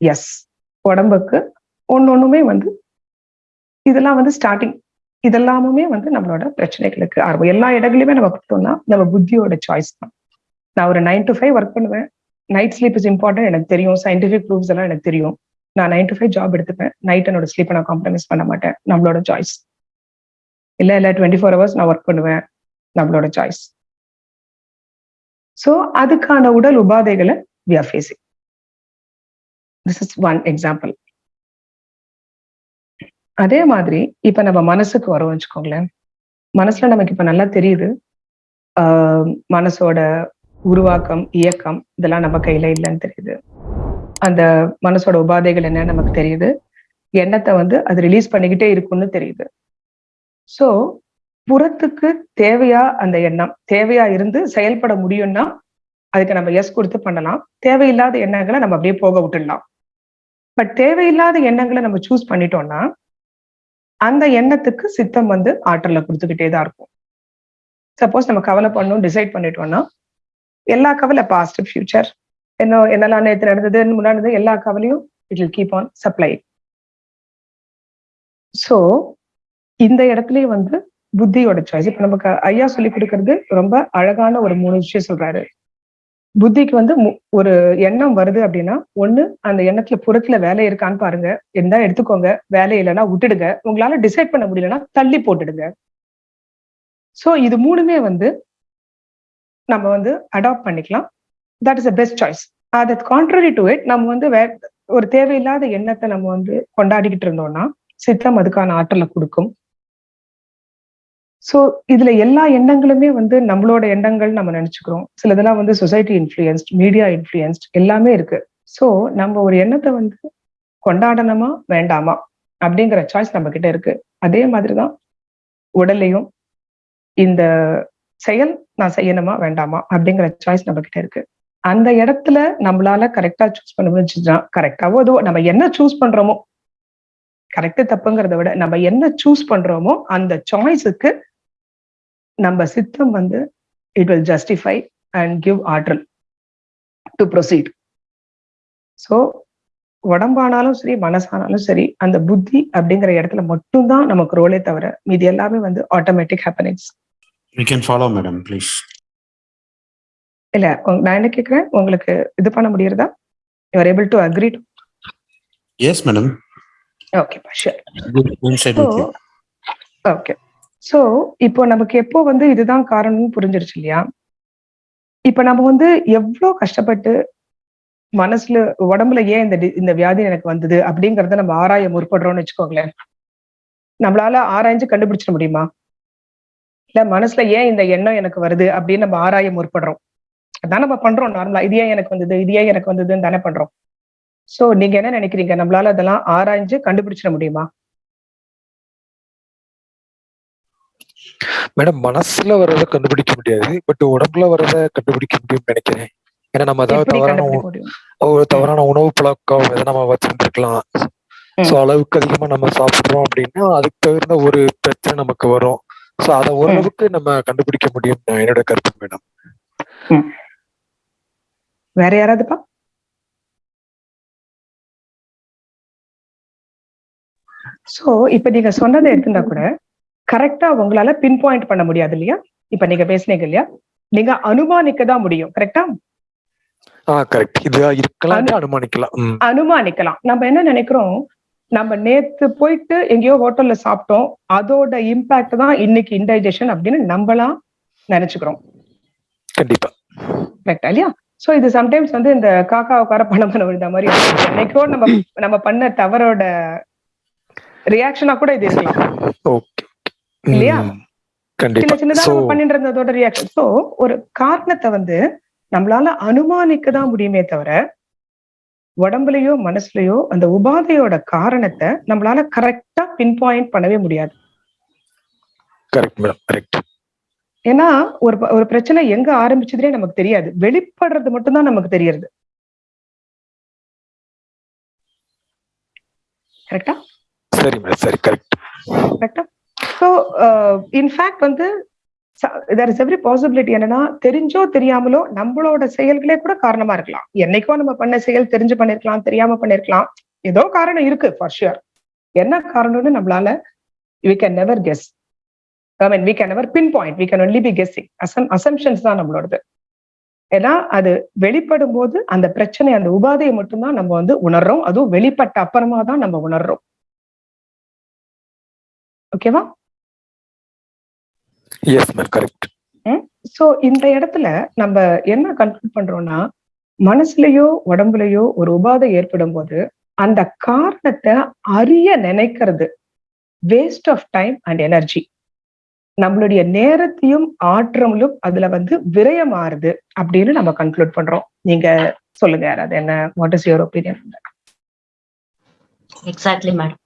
எஸ் உடம்புக்கு ஒன்று ஒன்றுமே வந்து இதெல்லாம் வந்து ஸ்டார்டிங் இதெல்லாமுமே வந்து நம்மளோட பிரச்சனைகளுக்கு ஆரம்பம். எல்லா இடங்களையுமே நம்ம பார்த்தோம்னா நம்ம புத்தியோட சாய்ஸ் தான். நான் ஒரு நைன் டு ஃபைவ் ஒர்க் பண்ணுவேன். நைட் ஸ்லீப் இஸ் இம்பார்ட்டன்ட் எனக்கு தெரியும். சயின்டிஃபிக் ப்ரூஃப்ஸ் எல்லாம் எனக்கு தெரியும். நான் நைன் டு ஃபைவ் ஜாப் எடுத்துப்பேன். நைட் என்னோட ஸ்லீப்பை நான் காம்ப்ரமைஸ் பண்ண மாட்டேன். நம்மளோட சாய்ஸ் இல்லை இல்லை டுவெண்ட்டி ஃபோர் ஹவர்ஸ் நான் ஒர்க் பண்ணுவேன். நம்மளோட சாய்ஸ் ஸோ அதுக்கான உடல் உபாதைகளை we are facing this is one example அதே மாதிரி இப்ப நம்ம மனசுக்கு வரோம் வச்சுக்கோங்களேன். மனசுல நமக்கு இப்ப நல்லா தெரியுது. ஆஹ் மனசோட உருவாக்கம் இயக்கம் இதெல்லாம் நம்ம கையில இல்லைன்னு தெரியுது. அந்த மனசோட உபாதைகள் என்ன நமக்கு தெரியுது. எண்ணத்தை வந்து அது ரிலீஸ் பண்ணிக்கிட்டே இருக்கும்னு தெரியுது. சோ புறத்துக்கு தேவையா அந்த எண்ணம்? தேவையா இருந்து செயல்பட முடியும்னா அதுக்கு நம்ம எஸ் கொடுத்து பண்ணலாம். தேவையில்லாத எண்ணங்களை நம்ம அப்படியே போக விட்டுடலாம். பட் தேவையில்லாத எண்ணங்களை நம்ம சூஸ் பண்ணிட்டோம்னா அந்த எண்ணத்துக்கு சித்தம் வந்து ஆற்றலை கொடுத்துக்கிட்டே தான் இருக்கும். சப்போஸ் நம்ம கவலை பண்ணணும் டிசைட் பண்ணிட்டோம்னா எல்லா கவலை பாஸ்ட் ஃபியூச்சர் என்ன என்னெல்லாம் நேற்று நடந்தது முன்னாடி எல்லா கவலையும் it will keep on supply so இந்த இடத்துலயே வந்து புத்தியோட சாய்ஸ் இப்ப நமக்கு ஐயா சொல்லி கொடுக்கறது ரொம்ப அழகான ஒரு மூணு விஷயம் சொல்றாரு. புத்திக்கு வந்து மு- ஒரு எண்ணம் வருது அப்படின்னா ஒண்ணு அந்த எண்ணத்துல புறத்துல வேலை இருக்கான்னு பாருங்க. இருந்தா எடுத்துக்கோங்க. வேலை இல்லைன்னா விட்டுடுங்க. உங்களால டிசைட் பண்ண முடியலன்னா தள்ளி போட்டுடுங்க. சோ இது மூணுமே வந்து நம்ம வந்து அடாப்ட் பண்ணிக்கலாம். That is a best choice அதை கான்ட்ரரி டு இட் நம்ம வந்து வே ஒரு தேவையில்லாத எண்ணத்தை நம்ம வந்து கொண்டாடிக்கிட்டு இருந்தோம்னா சித்தம் அதுக்கான ஆற்றலை கொடுக்கும். சோ இதுல எல்லா எண்ணங்களுமே வந்து நம்மளோட எண்ணங்கள் நம்ம நினைச்சுக்கிறோம். சிலதெல்லாம் வந்து சொசைட்டி இன்ஃபுளுயன்ஸ்ட் மீடியா இன்ஃபுளுயன்ஸ்ட் எல்லாமே இருக்கு. சோ நம்ம ஒரு எண்ணத்தை வந்து கொண்டாடணுமா வேண்டாமா அப்படிங்கிற சாய்ஸ் நம்ம கிட்ட இருக்கு. அதே மாதிரிதான் உடல்லையும் இந்த செயல் நான் செய்யணுமா வேண்டாமா அப்படிங்கிற சாய்ஸ் நம்ம கிட்ட இருக்கு. அந்த இடத்துல நம்மளால கரெக்டா சூஸ் பண்ண முடிஞ்சுச்சுன்னா கரெக்டாவோ அதோ நம்ம என்ன சூஸ் பண்றோமோ கரெக்ட் தப்புங்கிறத விட நம்ம என்ன சூஸ் பண்றோமோ அந்த சாய்ஸுக்கு நம்ம சித்தம் வந்து it will justify and give ஆற்றல் டு ப்ரொசீட் ஸோ உடம்பானாலும் சரி மனசானாலும் சரி அந்த புத்தி அப்படிங்கிற இடத்துல மட்டும்தான் நமக்கு ரோலே தவிர மீதி எல்லாமே வந்து automatic happenings You can follow, madam, please. இல்ல உங்க- நான் என்ன கேக்குறேன்? உங்களுக்கு இது பண்ண முடியறதா? You are able to agree Yes, madam. Okay sure Good Inside so with you. Okay so இப்போ நமக்கு எப்போ வந்து இதுதான் காரணம்னு புரிஞ்சிருச்சு இல்லையா? இப்போ நம்ம வந்து எவ்வளோ கஷ்டப்பட்டு மனசுல உடம்புல ஏன் இந்த இந்த வியாதி எனக்கு வந்தது அப்படிங்கறத நம்ம ஆராய முற்படுறோம்னு வச்சுக்கோங்களேன். நம்மளால ஆராய்ஞ்சு கண்டுபிடிச்சிட முடியுமா? இல்ல மனசுல ஏன் இந்த எண்ணம் எனக்கு வருது அப்படின்னு நம்ம ஆராய முற்படுறோம். அதான் நம்ம பண்றோம் நார்மலா. இது ஏன் எனக்கு வந்தது? இது ஏன் எனக்கு வந்ததுன்னு தானே பண்றோம். சோ நீங்க என்ன நினைக்கிறீங்க? நம்மளால அதெல்லாம் ஆராய்ஞ்சு கண்டுபிடிச்சிட முடியுமா? மேடம் மனசுல வர்றத கண்டுபிடிக்க முடியாது பட் உடம்புல வர்றத கண்டுபிடிக்க முடியும்னு நினைக்கிறேன். ஏன்னா நம்ம ஏதாவது தவறான ஒரு தவறான உணவு பழக்கம் எதை நம்ம வச்சிருந்துருக்கலாம். ஸோ அளவுக்கு அதிகமா நம்ம சாப்பிடுறோம் அப்படின்னா அதுக்கு தகுந்த ஒரு பிரச்சனை நமக்கு வரும். ஸோ அதை ஓரளவுக்கு நம்ம கண்டுபிடிக்க முடியும் என்னோட கருத்து மேடம். வேற யாராவதுப்பா? சோ இப்ப நீங்க சொன்னதை எடுத்துட்டா கூட கரெக்டா உங்களால பின் பாயிண்ட் பண்ண முடியாது இல்லையா? இப்ப நீங்க பேசுனீங்க இல்லையா? நீங்க அனுமானிக்க தான் முடியும் கரெக்டா அனுமானிக்கலாம். அனுமானிக்கலாம். நம்ம என்ன நினைக்கிறோம்? நம்ம நேத்து போயிட்டு எங்கேயோ ஹோட்டல்ல சாப்பிட்டோம். அதோட இம்பாக்ட் தான் இன்னைக்கு இன்டைஜஷன் அப்படின்னு நம்மளா நினைச்சுக்கிறோம். கண்டிப்பா. கரெக்டா இல்லையா? சோ இது சம்டைம்ஸ் வந்து இந்த காக்கா உட்கார பணம் பண்ண விழுந்த மாதிரி. என்னைக்கோ நம்ம நம்ம பண்ண தவறோட ரியாக்ஷனா கூட இது இருக்கலாம். இல்லையா? சின்ன சின்னதா பண்ணிட்டு இருந்ததோட ரியாக்ஷன் சோ ஒரு காரணத்தை வந்து நம்மளால அனுமானிக்க தான் முடியுமே தவிர உடம்புலயோ மனசுலயோ அந்த உபாதையோட காரணத்தை நம்மளால கரெக்டா பின் பாயிண்ட் பண்ணவே முடியாது. ஏன்னா ஒரு ஒரு பிரச்சனை எங்க ஆரம்பிச்சதுனே நமக்கு தெரியாது. வெளிப்படுறது மட்டும்தான் நமக்கு தெரியறது. கரெக்டா சரி மேடம் சரி கரெக்ட் கரெக்டா ஸோ இன்ஃபேக்ட் uh, வந்து தேர் இஸ் எவ்ரி பாசிபிலிட்டி என்னன்னா தெரிஞ்சோ தெரியாமலோ நம்மளோட செயல்களே கூட காரணமா இருக்கலாம். என்னைக்கோ நம்ம பண்ண செயல் தெரிஞ்சு பண்ணிருக்கலாம் தெரியாம பண்ணிருக்கலாம். ஏதோ காரணம் இருக்கு ஃபார் ஷுர் என்ன காரணம்னு நம்மளால we can never guess I mean we can never pin point we can only be guessing assume assumptions தான் நம்மளோடது. ஏன்னா அது வெளிப்படும் போது அந்த பிரச்சனை அந்த உபாதையை மட்டும்தான் நம்ம வந்து உணர்றோம். அதுவும் வெளிப்பட்ட அப்புறமா தான் நம்ம உணர்றோம். ஓகேவா எஸ் மேம் கரெக்ட் சோ இந்த இடத்துல நம்ம என்ன கன்க்ளூட் பண்றோம்னா மனசுலயோ உடம்புலயோ ஒரு உபாதை ஏற்படும் போது அந்த காரணத்தை அறிய நினைக்கிறது. Waste of time and energy நம்மளுடைய நேரத்தையும் ஆற்றலும் அதுல வந்து விரயமாறுது அப்படின்னு நம்ம கன்க்ளூட் பண்றோம். நீங்க சொல்லுங்க யாராவது என்ன what is your opinion exactly madam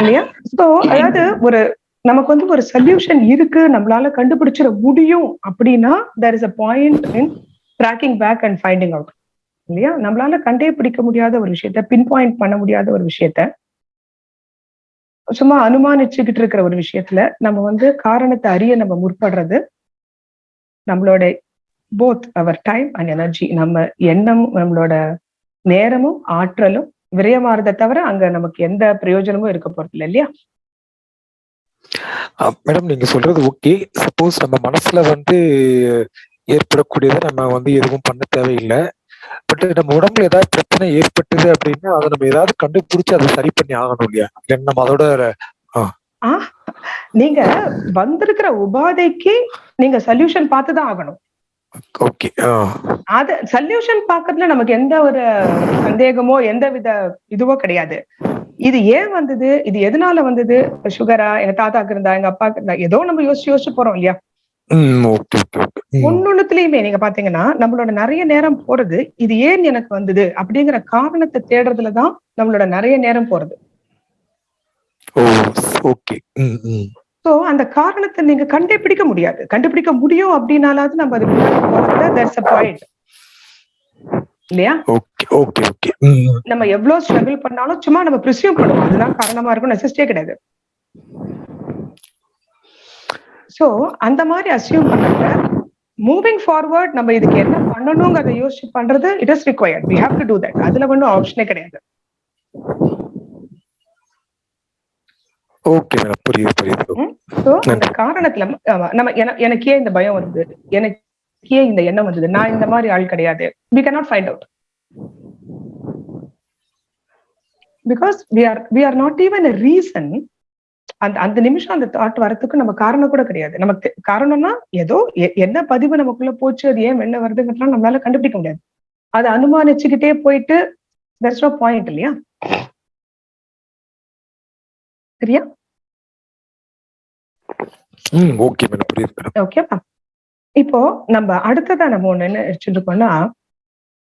இல்லையா? சோ அதாவது ஒரு நமக்கு வந்து ஒரு சொல்யூஷன் இருக்கு. நம்மளால கண்டுபிடிச்சிட முடியும் அப்படின்னா there is a point in tracking back and finding out இல்லையா? நம்மளால கண்டே பிடிக்க முடியாத ஒரு விஷயத்த பின் பாயிண்ட் பண்ண முடியாத ஒரு விஷயத்த சும்மா அனுமானிச்சுக்கிட்டு இருக்கிற ஒரு விஷயத்துல நம்ம வந்து காரணத்தை அறிய நம்ம முற்படுறது நம்மளோட both our time and energy நம்ம எண்ணம் நம்மளோட நேரமும் ஆற்றலும் விரயமாறதை தவிர அங்க நமக்கு எந்த பிரயோஜனமும் இருக்க போறது இல்லை இல்லையா? மேடம் நீங்க சொல்றது ஓகே சப்போஸ் நம்ம மனசுல வந்து ஏற்படக்கூடியதை நம்ம வந்து எதுவும் பண்ண தேவையில்லை. பட் நம்ம உடம்புல ஏதாவது பிரச்சனை ஏற்பட்டது அப்படின்னா அதை நம்ம ஏதாவது கண்டுபிடிச்சு அதை சரி பண்ணி ஆகணும் இல்லையா? இல்லைன்னா நம்ம அதோட ஆ. நீங்க வந்திருக்கிற உபாதைக்கு நீங்க சொல்யூஷன் பார்த்துதான் ஆகணும். ஓகே அது சொல்யூஷன் பாக்குறதுல நமக்கு எந்த ஒரு சந்தேகமோ எந்த வித இதுவோ கிடையாது. இது ஏன் வந்தது? இது எதனால வந்தது? சுகரா எங்க தாத்தாக்கு இருந்தா எங்க அப்பாக்கு இருந்தா ஏதோ நம்ம யோசிச்சு யோசிச்சு போறோம் இல்லையா? ம் ஓகே ஓகே ஓகே. ஒன்னொன்னுத்துலயுமே நீங்க பாத்தீங்கன்னா நம்மளோட நிறைய நேரம் போறது இது ஏன் எனக்கு வந்தது? அப்படிங்கிற காரணத்தை தேடுறதுலதான் நம்மளோட நிறைய நேரம் போறது. சோ அந்த காரணத்தை நீங்க கண்டுபிடிக்க முடியாது. கண்டுபிடிக்க முடியும் அப்படின்னாலாவது நம்ம முன்னாடி போறதுல there's a point. இல்லையா? ஓகே ஓகே நம்ம எவ்வளவு ஸ்ட்ரகிள் பண்ணாலும் சும்மா நம்ம ப்ரிசியூம் பண்ணுவோம். அதுதான் காரணமா இருக்கும் நெசசிட்டியே கிடையாது. சோ அந்த மாதிரி அசியூம் பண்றதுல மூவிங் ஃபார்வர்ட் நம்ம இதுக்கு என்ன பண்ணணுங்கிறத யோசிச்சு பண்றது it is required we have to do that அதுல ஒன்றும் ஆப்ஷனே கிடையாது. Okay madam. புரியுது புரியுது. சோ அந்த காரணத்துல நம்ம என- எனக்கு ஏன் இந்த பயம் வருது? எனக்கு ஏன் இந்த எண்ணம் வந்தது. நான் இந்த மாதிரி ஆள் கிடையாது. We cannot find out because we are we are not even reason அந்த அந்த நிமிஷம் அந்த தாட் வரதுக்கு நம்ம காரணம் கூட கிடையாது. நமக்கு காரணம்னா ஏதோ என்ன பதிவு நமக்குள்ள போச்சு அது ஏன் வெளில வருதுங்கிறதுலாம் நம்மளால கண்டுபிடிக்க முடியாது. அதை அனுமானிச்சுக்கிட்டே போயிட்டு there's no பாயிண்ட் இல்லையா? சரியா? Okay madam. புரியுது இப்போ நம்ம அடுத்ததா நம்ம ஒண்ணு என்ன வச்சுருக்கோம்னா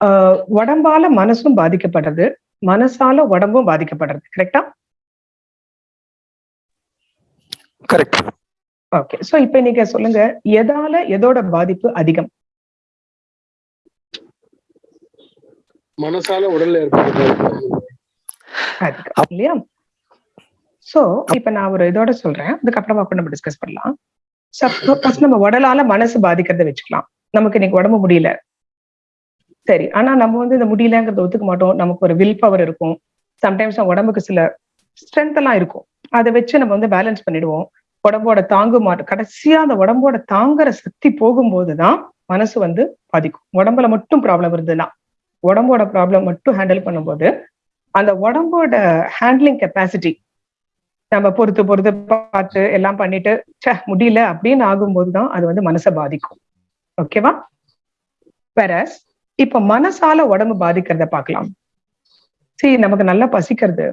ஆஹ் உடம்பால மனசும் பாதிக்கப்படுறது மனசால உடம்பும் பாதிக்கப்படுறது கரெக்டா கரெக்ட் ஓகே சோ இப்ப நீங்க சொல்லுங்க எதால எதோட பாதிப்பு அதிகம்? மனசால உடல்ல ஏற்படுறது இல்லையா? சோ இப்ப நான் ஒரு இதோட சொல்றேன் அதுக்கப்புறமா கூட நம்ம டிஸ்கஸ் பண்ணலாம். சப்போஸ் நம்ம உடலால மனசு பாதிக்கிறத வச்சுக்கலாம். நமக்கு இன்னைக்கு உடம்பு முடியல. சரி ஆனா நம்ம வந்து இந்த முடியலங்கிறத ஒத்துக்க மாட்டோம். நமக்கு ஒரு வில் பவர் இருக்கும். சம்டைம்ஸ் உடம்புக்கு சில ஸ்ட்ரென்த் எல்லாம் இருக்கும். அதை வச்சு நம்ம வந்து பேலன்ஸ் பண்ணிடுவோம். உடம்போட தாங்கு மாட்டோம் கடைசியா அந்த உடம்போட தாங்குற சக்தி போகும்போதுதான் மனசு வந்து பாதிக்கும். உடம்புல மட்டும் ப்ராப்ளம் இருந்ததுன்னா உடம்போட ப்ராப்ளம் மட்டும் ஹேண்டில் பண்ணும்போது அந்த உடம்போட ஹேண்ட்லிங் கெப்பாசிட்டி நம்ம பொறுத்து பொறுத்து பார்த்து எல்லாம் பண்ணிட்டு சே முடியல அப்படின்னு ஆகும்போது தான் அது வந்து மனசை பாதிக்கும். ஓகேவா வேற இப்ப மனசால உடம்பு பாதிக்கிறத பார்க்கலாம். சரி நமக்கு நல்லா பசிக்கிறது.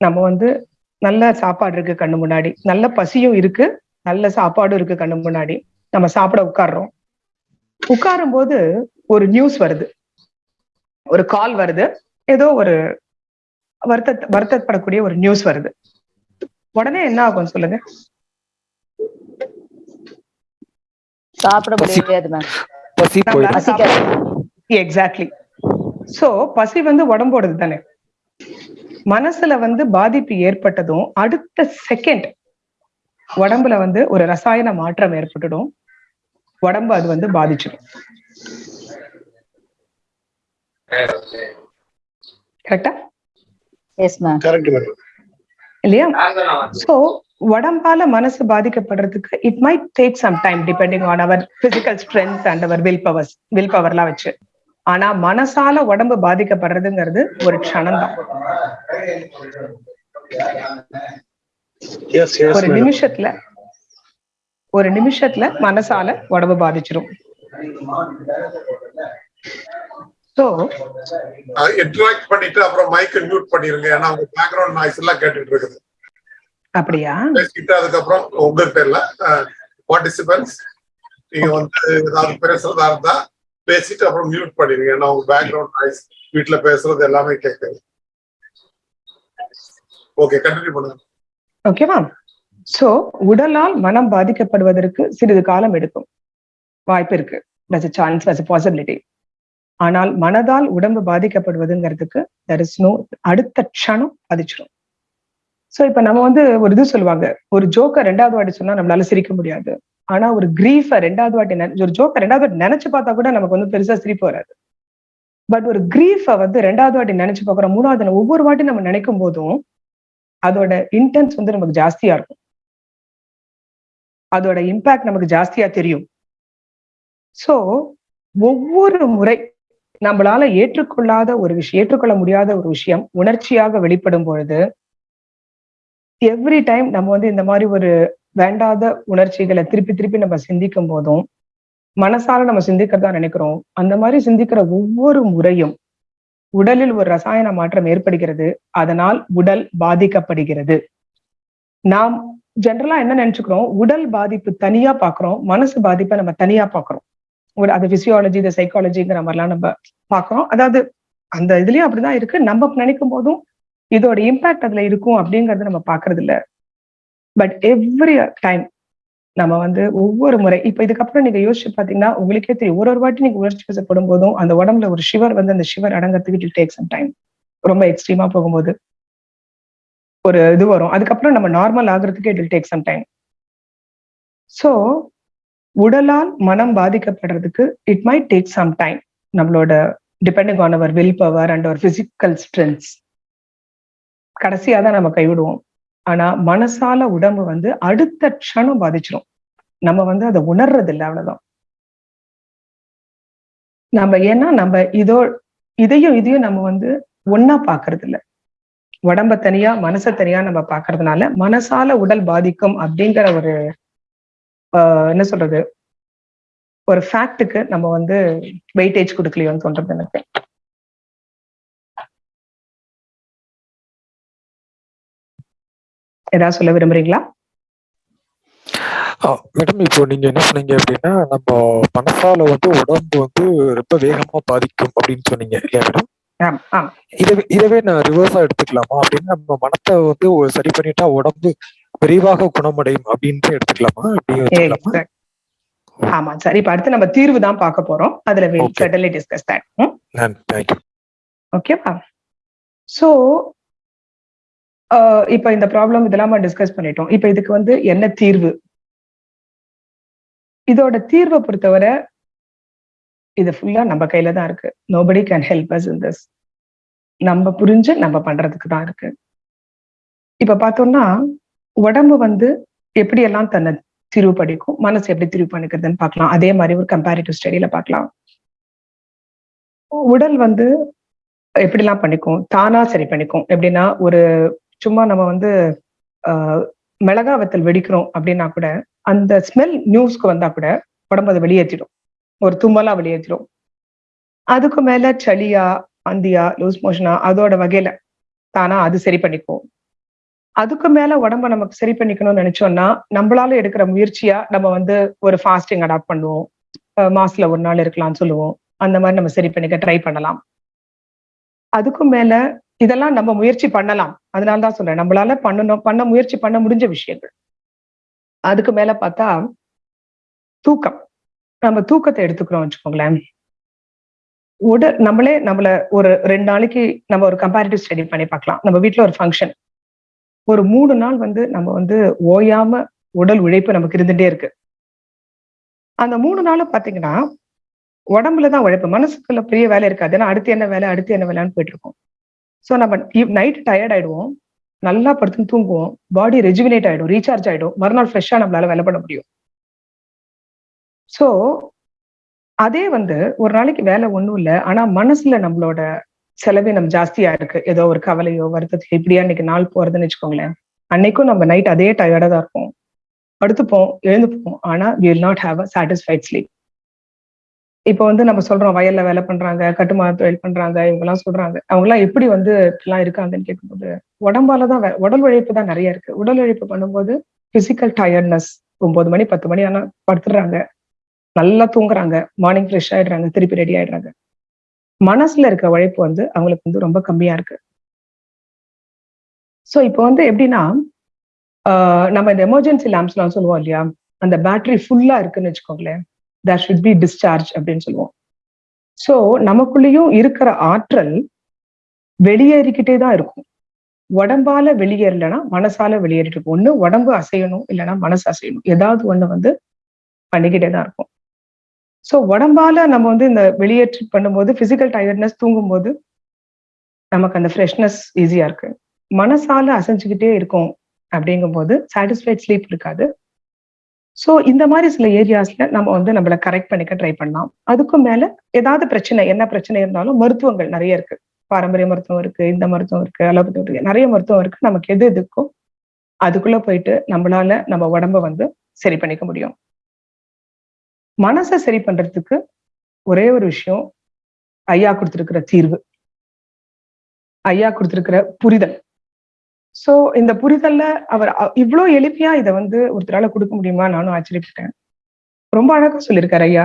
நம்ம வந்து நல்ல சாப்பாடு இருக்கு கண்ணு முன்னாடி. நல்ல பசியும் இருக்கு. நல்ல சாப்பாடும் இருக்கு கண்ணு முன்னாடி. நம்ம சாப்பிட உட்கார்றோம். உட்காரும் போது ஒரு நியூஸ் வருது. ஒரு கால் வருது. ஏதோ ஒரு வருத்த வருத்தப்படக்கூடிய ஒரு நியூஸ் வருது. உடனே என்ன ஆகும் சொல்லுங்க. சாப்பிட முடியாது மேம் எக்ஸாக்ட்லி சோ பசி வந்து உடம்போடது தானே. மனசுல வந்து பாதிப்பு ஏற்பட்டதும் அடுத்த செகண்ட் உடம்புல வந்து ஒரு ரசாயன மாற்றம் ஏற்பட்டுடும். உடம்பு அது வந்து பாதிச்சிடும். கரெக்டா எஸ் மேம் கரெக்ட் மேடம் இல்லையா? சோ உடம்பால மனசு பாதிக்கப்படுறதுக்கு it might take some time depending on our physical strength and our will powers will பவர்லாம் வச்சு. ஆனா மனசால உடம்பு பாதிக்கப்படுறதுங்கிறது ஒரு க்ஷணம் தான் ஒரு நிமிஷத்துல ஒரு நிமிஷத்துல மனசால உடம்பு பாதிச்சிரும். சோ இன்டராக்ட் பண்ணிட்டு அப்புறம் மைக்க மியூட் பண்ணிருங்க. ஏன்னா உங்க பேக்ரவுண்ட் நாய்ஸ் எல்லாம் கேட்டுட்டு இருக்குது. அப்படியா? பேசிட்டு அதுக்கப்புறம் உங்க பேர்ல பார்ட்டிசிபென்ட்ஸ் நீங்க வந்து ஏதாவது பேசுறதா இருந்தா பேசிட்டு அப்புறம் மியூட் பண்ணிருங்க. ஏன்னா உங்க பேக்ரவுண்ட் நாய்ஸ் வீட்ல பேசுறது எல்லாமே கேட்குது. ஓகே கண்டினியூ பண்ணுங்க. ஓகேவா சோ உடலால் மனம் பாதிக்கப்படுவதற்கு சிறிது காலம் எடுக்கும். வாய்ப்பு இருக்கு. சான்ஸ் பாசிபிலிட்டி ஆனால் மனதால் உடம்பு பாதிக்கப்படுவதுங்கிறதுக்கு தெர் இஸ் நோ அடுத்த க்ஷணம் பாதிச்சிடும் ஸோ இப்போ நம்ம வந்து ஒரு இது சொல்லுவாங்க ஒரு ஜோக்கை ரெண்டாவது வாட்டி சொன்னா நம்மளால சிரிக்க முடியாது. ஆனா ஒரு கிரீஃபை ரெண்டாவது வாட்டி நினை- ஒரு ஜோக்கை ரெண்டாவது வாட்டி நினைச்சு பார்த்தா கூட நமக்கு வந்து பெருசா சிரிப்பு வராது. பட் ஒரு கிரீஃபை வந்து ரெண்டாவது வாட்டி நினைச்சு பார்க்குறோம் மூணாவது ஒவ்வொரு வாட்டி நம்ம நினைக்கும் போதும் அதோட இன்டென்ஸ் வந்து நமக்கு ஜாஸ்தியா இருக்கும். அதோட இம்பாக்ட் நமக்கு ஜாஸ்தியா தெரியும். ஸோ ஒவ்வொரு முறை நம்மளால ஏற்றுக்கொள்ளாத ஒரு விஷயம் ஏற்றுக்கொள்ள முடியாத ஒரு விஷயம் உணர்ச்சியாக வெளிப்படும் பொழுது எவ்ரி டைம் நம்ம வந்து இந்த மாதிரி ஒரு வேண்டாத உணர்ச்சிகளை திருப்பி திருப்பி நம்ம சிந்திக்கும் போதும் மனசால நம்ம சிந்திக்கிறதா நினைக்கிறோம் அந்த மாதிரி சிந்திக்கிற ஒவ்வொரு முறையும் உடலில் ஒரு ரசாயன மாற்றம் ஏற்படுகிறது. அதனால் உடல் பாதிக்கப்படுகிறது. நாம் ஜென்ரலா என்ன நினைச்சுக்கிறோம்? உடல் பாதிப்பு தனியா பாக்குறோம் மனசு பாதிப்பை நம்ம தனியா பாக்குறோம் ஒரு அது பிசியாலஜி இந்த சைக்காலஜிங்கிற மாதிரிலாம் நம்ம பாக்குறோம் அதாவது அந்த இதுலயும் அப்படிதான் இருக்கு. நம்ம நினைக்கும் போதும் இதோட இம்பாக்ட் அதுல இருக்கும் அப்படிங்கறத நம்ம பாக்குறது இல்ல பட் எவ்ரி டைம் நம்ம வந்து ஒவ்வொரு முறை இப்ப இதுக்கப்புறம் நீங்க யோசிச்சு பாத்தீங்கன்னா உங்களுக்கே தெரியும். ஒரு ஒரு வாட்டி நீங்க உணர்ச்சி வசப்படும் போதும் அந்த உடம்புல ஒரு ஷிவர் வந்து அந்த ஷிவர் அடங்கறதுக்கு இட் டேக் சம் டைம் ரொம்ப எக்ஸ்ட்ரீமா போகும்போது ஒரு இது வரும். அதுக்கப்புறம் நம்ம நார்மல் ஆகுறதுக்கு it take some time so உடலால் மனம் பாதிக்கப்படுறதுக்கு it might take some time நம்மளோட depending on our will power and our physical strengths கடைசியா தான் நம்ம கைவிடுவோம். ஆனா மனசால உடம்பு வந்து அடுத்த க்ஷணம் பாதிச்சிரும். நம்ம வந்து அதை உணர்றது இல்லை அவ்வளவுதான். நம்ம ஏன்னா நம்ம இதோ இதையும் இதையும் நம்ம வந்து ஒன்னா பாக்குறது இல்லை உடம்ப தனியா மனசை தனியா நம்ம பாக்குறதுனால மனசால உடல் பாதிக்கும் அப்படிங்கிற ஒரு என்ன சொல்றது? ஒரு ஃபேக்டுக்கு நம்ம வந்து வெயிட்டேஜ் கொடுக்கலையோன்னு தோன்றது எனக்கு. ஏதாவது சொல்ல விரும்புறீங்களா? மேடம் இப்போ நீங்க என்ன சொன்னீங்க அப்படின்னா நம்ம மனசால வந்து உடம்பு வந்து ரொம்ப வேகமா பாதிக்கும் அப்படின்னு சொன்னீங்க இல்லையா மேடம் இதவே இதவே நான் ரிவர்ஸா எடுத்துக்கலாமா அப்படின்னு நம்ம மனத்தை வந்து சரி பண்ணிட்டா உடம்பு விரைவாக குணமடையும் அப்படின்ட்டு எடுத்துக்கலாமா. ஆமா சரி. இப்ப அடுத்து நம்ம தீர்வு தான் பார்க்க போறோம். அதுல டிஸ்கஸ் தட் ஓகேவா சோ இப்ப இந்த ப்ராப்ளம் இதெல்லாம் டிஸ்கஸ் பண்ணிட்டோம். இப்ப இதுக்கு வந்து என்ன தீர்வு? இதோட தீர்வை பொறுத்தவரை இது ஃபுல்லா நம்ம கையில தான் இருக்கு. Nobody can help us in this நம்ம புரிஞ்சு நம்ம பண்றதுக்கு தான் இருக்கு. இப்ப பார்த்தோம்னா உடம்பு வந்து எப்படி எல்லாம் தன்னை திரிவு படிக்கும் மனசு எப்படி திரிவு பண்ணிக்கிறதுன்னு பார்க்கலாம். அதே மாதிரி ஒரு கம்பேரிட்டிவ் ஸ்டடியில பார்க்கலாம். உடல் வந்து எப்படிலாம் பண்ணிக்கும்? தானா சரி பண்ணிக்கும். எப்படின்னா ஒரு சும்மா நம்ம வந்து ஆஹ், மிளகா வத்தல் வெடிக்கிறோம் அப்படின்னா கூட அந்த ஸ்மெல் நியூஸ்க்கு வந்தா கூட உடம்பு அதை வெளியேற்றிடும் ஒரு தும்மலா வெளியேற்றிடும் அதுக்கு மேல சளியா அந்தியா லூஸ் மோஷனா அதோட வகையில தானா அது சரி பண்ணிக்கும். அதுக்கு மேல உடம்ப நமக்கு சரி பண்ணிக்கணும்னு நினைச்சோம்னா நம்மளால எடுக்கிற முயற்சியா நம்ம வந்து ஒரு ஃபாஸ்டிங் அடாப்ட் பண்ணுவோம். மாசத்துல ஒரு நாள் இருக்கலாம்னு சொல்லுவோம். அந்த மாதிரி நம்ம சரி பண்ணிக்க ட்ரை பண்ணலாம். அதுக்கும் மேல இதெல்லாம் நம்ம முயற்சி பண்ணலாம். அதனால தான் சொல்றேன். நம்மளால பண்ணணும் பண்ண முயற்சி பண்ண முடிஞ்ச விஷயங்கள். அதுக்கு மேல பார்த்தா தூக்கம். நம்ம தூக்கத்தை எடுத்துக்கிறோம் வச்சுக்கோங்களேன். உடல் நம்மளே நம்மள ஒரு ரெண்டு நாளைக்கு நம்ம ஒரு கம்பேரிட்டிவ் ஸ்டடி பண்ணி பார்க்கலாம். நம்ம வீட்டுல ஒரு ஃபங்க்ஷன் ஒரு மூணு நாள் வந்து நம்ம வந்து ஓயாம உடல் உழைப்பு நமக்கு இருந்துட்டே இருக்கு. அந்த மூணு நாள் பாத்தீங்கன்னா உடம்புல தான் உழைப்பு. மனசுக்குள்ள பெரிய வேலை இருக்காது. ஏன்னா அடுத்து என்ன வேலை அடுத்து என்ன வேலைன்னு போயிட்டு இருக்கோம். ஸோ நம்ம நைட் டயர்ட் ஆயிடுவோம். நல்லா படுத்துன்னு தூங்குவோம். பாடி ரெஜுவினேட் ஆயிடும் ரீசார்ஜ் ஆயிடும். மறுநாள் ஃப்ரெஷ்ஷா நம்மளால வேலை பண்ண முடியும். ஸோ அதே வந்து ஒரு நாளைக்கு வேலை ஒண்ணும் இல்லை. ஆனா மனசுல நம்மளோட செலவினம் ஜாஸ்தியா இருக்கு. ஏதோ ஒரு கவலையோ வருத்தத்தையோ இப்படியா இன்னைக்கு நாள் போறதுன்னு வச்சுக்கோங்களேன். அன்னைக்கும் நம்ம நைட் அதே டயர்டா தான் இருப்போம். படுத்துப்போம் எழுந்துப்போம். ஆனா we will not have a satisfied sleep இப்போ வந்து நம்ம சொல்றோம் வயல்ல வேலை பண்றாங்க கட்டுமான தொழில் பண்றாங்க இவங்க எல்லாம் சொல்றாங்க. அவங்க எல்லாம் எப்படி வந்து இப்படிலாம் இருக்காங்கன்னு கேட்கும்போது உடம்பால தான் உடல் உழைப்பு தான் நிறைய இருக்கு. உடல் உழைப்பு பண்ணும்போது பிசிக்கல் டயர்ட்னஸ் ஒன்பது மணி பத்து மணி ஆனா படுத்துடுறாங்க. நல்லா தூங்குறாங்க. மார்னிங் ஃப்ரெஷ் ஆயிடுறாங்க திருப்பி ரெடி ஆயிடுறாங்க. மனசுல இருக்க உழைப்பு வந்து அவங்களுக்கு வந்து ரொம்ப கம்மியா இருக்கு. ஸோ இப்போ வந்து எப்படின்னா நம்ம இந்த எமர்ஜென்சி லேம்ப்ஸ்லாம் சொல்லுவோம் இல்லையா? அந்த பேட்டரி ஃபுல்லா இருக்குன்னு வச்சுக்கோங்களேன். தேர் ஷுட் பி டிஸ்சார்ஜ் அப்படின்னு சொல்லுவோம். ஸோ நமக்குள்ளேயும் இருக்கிற ஆற்றல் வெளியேறிக்கிட்டே தான் இருக்கும். உடம்பால வெளியேறலைன்னா மனசால வெளியேறிட்டு இருக்கும். ஒன்று உடம்பு அசையணும் இல்லைன்னா மனசு அசையணும். ஏதாவது ஒன்று வந்து பண்ணிக்கிட்டே தான் இருக்கும். ஸோ உடம்பால நம்ம வந்து இந்த வெளியேற்றி பண்ணும்போது பிசிக்கல் டயர்ட்னஸ் தூங்கும்போது நமக்கு அந்த ஃப்ரெஷ்னஸ் ஈஸியா இருக்கு. மனசால அசைஞ்சுக்கிட்டே இருக்கும் அப்படிங்கும்போது சாட்டிஸ்ஃபைட் ஸ்லீப் இருக்காது. ஸோ இந்த மாதிரி சில ஏரியாஸ்ல நம்ம வந்து நம்மள கரெக்ட் பண்ணிக்க ட்ரை பண்ணலாம். அதுக்கும் மேல ஏதாவது பிரச்சனை என்ன பிரச்சனை இருந்தாலும் மருத்துவங்கள் நிறைய இருக்கு. பாரம்பரிய மருத்துவம் இருக்கு இந்த மருத்துவம் இருக்கு அலோபதி இருக்கு நிறைய மருத்துவம் இருக்கு. நமக்கு எது எதுக்கோ அதுக்குள்ள போயிட்டு நம்மளால நம்ம உடம்ப வந்து சரி பண்ணிக்க முடியும். மனசை சரி பண்றதுக்கு ஒரே ஒரு விஷயம் ஐயா கொடுத்துருக்கிற தீர்வு. ஐயா கொடுத்துருக்கிற புரிதல். சோ இந்த புரிதல்ல அவர் இவ்வளோ இவ்ளோ எளிமையா இதை வந்து ஒருத்தரால கொடுக்க முடியுமா? நானும் ஆச்சரியப்பட்டேன். ரொம்ப அழகா சொல்லியிருக்காரு ஐயா.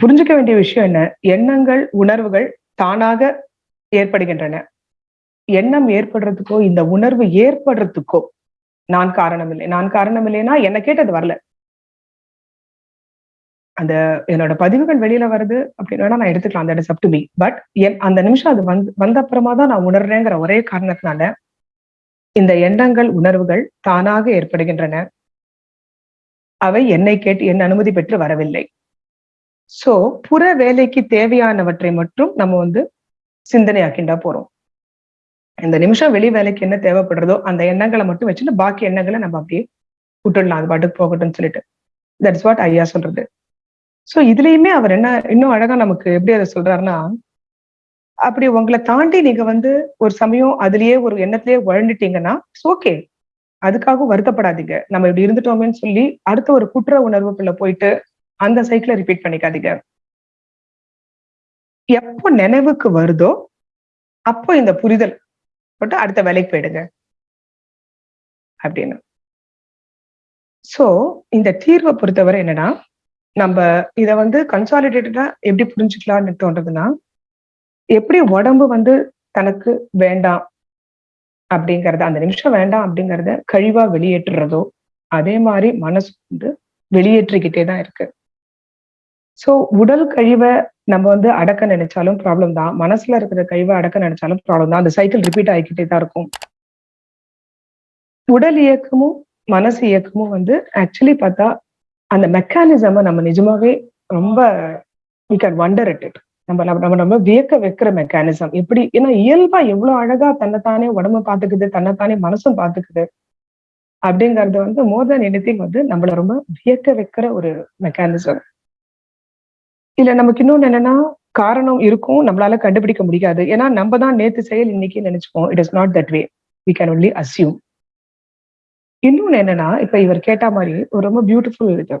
புரிஞ்சுக்க வேண்டிய விஷயம் என்ன? எண்ணங்கள் உணர்வுகள் தானாக ஏற்படுகின்றன. எண்ணம் ஏற்படுறதுக்கோ இந்த உணர்வு ஏற்படுறதுக்கோ நான் காரணம் இல்லை நான் காரணம் இல்லைன்னா என்ன கேட்டது வரல. அந்த என்னோட பதிவுகள் வெளியில வருது அப்படின்னு நான் எடுத்துக்கலாம். அந்த it's up to me but என் அந்த நிமிஷம் அது வந்து வந்த அப்புறமா தான் நான் உணர்றேங்கிற ஒரே காரணத்தினால இந்த எண்ணங்கள் உணர்வுகள் தானாக ஏற்படுகின்றன. அவை என்னை கேட்டு என் அனுமதி பெற்று வரவில்லை. சோ புற வேலைக்கு தேவையானவற்றை மட்டும் நம்ம வந்து சிந்தனையாக்கிண்டா போறோம். இந்த நிமிஷம் வெளி வேலைக்கு என்ன தேவைப்படுறதோ அந்த எண்ணங்களை மட்டும் வச்சுட்டு பாக்கி எண்ணங்களை நம்ம அப்படியே விட்டுடலாம். அது பாட்டுக்கு போகட்டும்னு சொல்லிட்டு. தட்ஸ் வாட் ஐயா சொல்றது. சோ இதுலயுமே அவர் என்ன இன்னும் அழகா நமக்கு எப்படி அதை சொல்றாருன்னா அப்படி உங்களை தாண்டி நீங்க வந்து ஒரு சமயம் அதுலயே ஒரு எண்ணத்திலேயே உழந்துட்டீங்கன்னா ஓகே அதுக்காக வருத்தப்படாதீங்க. நம்ம இப்படி இருந்துட்டோமேன்னு சொல்லி அடுத்த ஒரு குற்ற உணர்வுக்குள்ள போயிட்டு அந்த சைக்கிளை ரிப்பீட் பண்ணிக்காதீங்க. எப்போ நினைவுக்கு வருதோ அப்போ இந்த புரிதல் போட்டு அடுத்த வேலைக்கு போயிடுங்க. அப்படின்னு. சோ இந்த தீர்வை பொறுத்தவரை என்னன்னா நம்ம இதை வந்து கன்சாலிடேட்டடா எப்படி புரிஞ்சுக்கலாம்னு தோன்றதுன்னா எப்படி உடம்பு வந்து தனக்கு வேண்டாம் அப்படிங்கிறத அந்த நிமிஷம் வேண்டாம் அப்படிங்கிறத கழிவா வெளியேற்றுறதோ அதே மாதிரி மனசு வந்து வெளியேற்றிக்கிட்டே தான் இருக்கு. ஸோ உடல் கழிவை நம்ம வந்து அடக்க நினைச்சாலும் ப்ராப்ளம் தான். மனசுல இருக்கிற கழிவை அடக்க நினைச்சாலும் ப்ராப்ளம் தான். அந்த சைக்கிள் ரிப்பீட் ஆகிக்கிட்டே தான் இருக்கும். உடல் இயக்கமும் மனசு இயக்கமும் வந்து ஆக்சுவலி பார்த்தா அந்த மெக்கானிசம நம்ம நிஜமாவே ரொம்ப we can wonder it it நம்ம நம்ம நம்ம வியக்க வைக்கிற மெக்கானிசம் எப்படி ஏன்னா இயல்பா எவ்வளவு அழகா தன்னைத்தானே உடம்பு பாத்துக்குது தன்னைத்தானே மனசும் பாத்துக்குது அப்படிங்கறது வந்து மோர் தென் எனிதிங் வந்து நம்மள ரொம்ப வியக்க வைக்கிற ஒரு மெக்கானிசம் இல்ல நமக்கு இன்னொன்னு என்னன்னா காரணம் இருக்கும் நம்மளால கண்டுபிடிக்க முடியாது. ஏன்னா நம்ம தான் நேத்து செயல் இன்னைக்கு நினைச்சுப்போம். It is not that way we can only assume இன்னொன்னு என்னன்னா இப்ப இவர் கேட்ட மாதிரி ஒரு ரொம்ப பியூட்டிஃபுல் இது.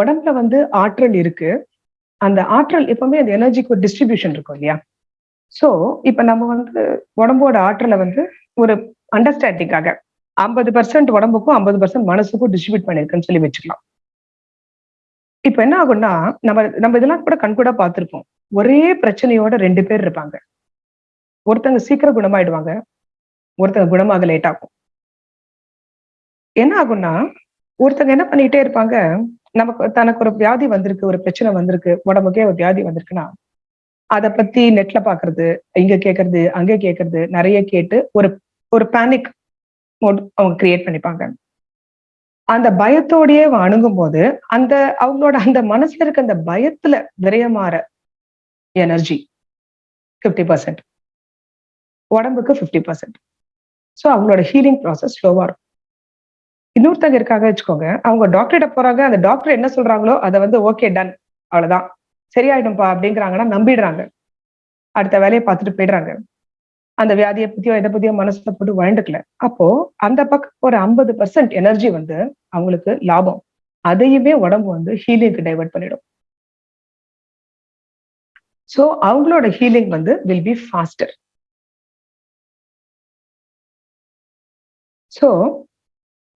உடம்புல வந்து ஆற்றல் இருக்கு. அந்த ஆற்றல் எப்பவுமே அந்த எனர்ஜிக்கு ஒரு டிஸ்ட்ரிபியூஷன் இருக்கும் இல்லையா? சோ இப்ப நம்ம வந்து உடம்போட ஆற்றலை வந்து ஒரு அண்டர்ஸ்டாண்டிங்காக ஐம்பது பர்சன்ட் உடம்புக்கும் ஐம்பது பர்சன்ட் மனசுக்கும் டிஸ்ட்ரிபியூட் பண்ணிருக்குன்னு சொல்லி வச்சுக்கலாம். இப்ப என்ன ஆகும்னா நம்ம நம்ம இதெல்லாம் கூட கண்கூட பார்த்திருப்போம். ஒரே பிரச்சனையோட ரெண்டு பேர் இருப்பாங்க. ஒருத்தங்க சீக்கிரம் குணமாயிடுவாங்க ஒருத்தங்க குணமாக லேட் ஆகும் என்ன ஆகும்னா ஒருத்தங்க என்ன பண்ணிட்டே இருப்பாங்க நமக்கு தனக்கு ஒரு வியாதி வந்திருக்கு ஒரு பிரச்சனை வந்திருக்கு உடம்புக்கே ஒரு வியாதி வந்திருக்குன்னா அதை பத்தி நெட்ல பாக்குறது இங்க கேக்குறது அங்க கேக்குறது நிறைய கேட்டு ஒரு ஒரு பேனிக் அவங்க கிரியேட் பண்ணிப்பாங்க. அந்த பயத்தோடயே அவன் அணுகும் போது அந்த அவங்களோட அந்த மனசுல இருக்க அந்த பயத்துல விரயமாற எனர்ஜி ஃபிஃப்டி பர்சன்ட் உடம்புக்கு ஃபிஃப்டி பர்சன்ட் ஸோ அவங்களோட ஹீலிங் ப்ராசஸ் ஸ்லோவா இருக்கும். இன்னொருத்தங்க இருக்காங்க வச்சுக்கோங்க. அவங்க டாக்டர்கிட்ட போறாங்க அந்த டாக்டர் என்ன சொல்றாங்களோ அதை வந்து ஓகே டன் அவ்வளவுதான். சரியாயிடும்பா அப்படிங்கிறாங்கன்னா நம்பிடுறாங்க. அடுத்த வேலையை பார்த்துட்டு போயிடுறாங்க. அந்த வியாதியை பத்தியோ எதை பத்தியோ மனசுல போட்டு வாழ்ந்துக்கல அப்போ அந்த பக்கம் ஒரு ஐம்பது பர்சன்ட் எனர்ஜி வந்து அவங்களுக்கு லாபம். அதையுமே உடம்பு வந்து ஹீலிங்க்கு டைவர்ட் பண்ணிடும். சோ அவங்களோட ஹீலிங் வந்து வில் பி ஃபாஸ்டர் சோ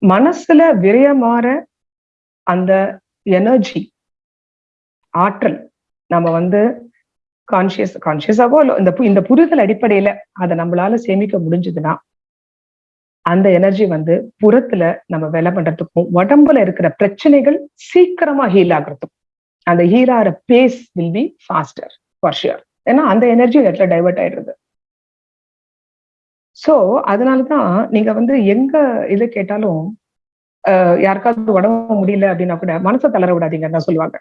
மனசுல விரயமாற அந்த எனர்ஜி ஆற்றல் நம்ம வந்து கான்சியஸ் கான்சியஸாவோ இந்த பு- இந்த புரிதல் அடிப்படையில அதை நம்மளால சேமிக்க முடிஞ்சதுன்னா அந்த எனர்ஜி வந்து புறத்துல நம்ம வேலை பண்றதுக்கும் உடம்புல இருக்கிற பிரச்சனைகள் சீக்கிரமா ஹீல் ஆகுறதுக்கும் அந்த ஹீல் ஆகிற pace will be faster for sure ஏன்னா அந்த எனர்ஜி இடத்துல டைவர்ட் ஆயிடுறது. சோ அதனாலதான் நீங்க வந்து எங்க இது கேட்டாலும் ஆஹ் யாருக்காவது உடம்பு முடியல அப்படின்னா கூட மனசை தளர விடாதீங்கன்னு தான் சொல்லுவாங்க.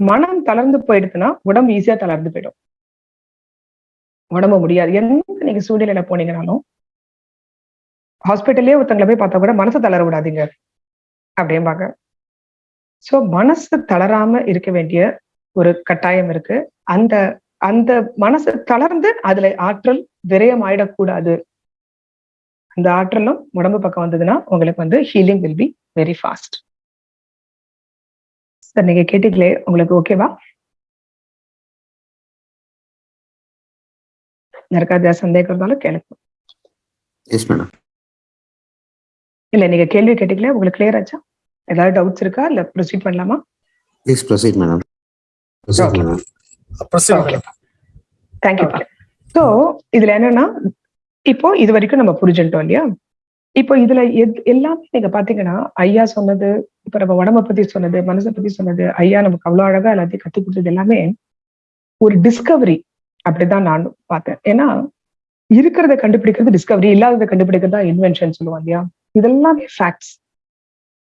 மனம் தளர்ந்து போயிடுதுன்னா உடம்பு ஈஸியா தளர்ந்து போயிடும். உடம்பு முடியாது. எந்த நீங்க சூழ்நிலையில போனீங்கனாலும் ஹாஸ்பிட்டல்லே ஒருத்தங்களை போய் பார்த்தா கூட மனசை தளர விடாதீங்க அப்படிம்பாங்க. சோ மனசு தளராம இருக்க வேண்டிய ஒரு கட்டாயம் இருக்கு. அந்த அந்த மனசு தளர்ந்து அதுல ஆற்றல் விரயம் ஆயிடக்கூடாது அந்த ஆற்றலும் உடம்பு பக்கம் வந்ததுன்னா உங்களுக்கு வந்து healing will be very fast sir நீங்க கேட்டீங்களே உங்களுக்கு ஓகேவா யாருக்காவது ஏதாவது சந்தேகம் இருந்தாலும் கேளுங்க. எஸ் மேடம் இல்ல நீங்க கேள்வி கேட்டீங்களே உங்களுக்கு கிளியர் ஆச்சா? ஏதாவது டவுட்ஸ் இருக்கா? இல்ல ப்ரொசீட் பண்ணலாமா? Please proceed madam proceed. Madam Okay. Thank you so இதுல என்னன்னா இப்போ இது வரைக்கும் நம்ம புரிஞ்சுட்டோம் இல்லையா? இப்போ இதுல எத்- எல்லாமே நீங்க பாத்தீங்கன்னா ஐயா சொன்னது இப்ப நம்ம உடம்ப பத்தி சொன்னது மனசை பத்தி சொன்னது ஐயா நமக்கு அவ்வளவு அழகா எல்லாத்தையும் கத்து கொடுத்தது எல்லாமே ஒரு டிஸ்கவரி அப்படிதான் நான் பார்த்தேன். ஏன்னா இருக்கிறத கண்டுபிடிக்கிறது டிஸ்கவரி இல்லாததை கண்டுபிடிக்கிறது தான் இன்வென்ஷன் சொல்லுவோம் இல்லையா? இதெல்லாமே ஃபேக்ட்ஸ்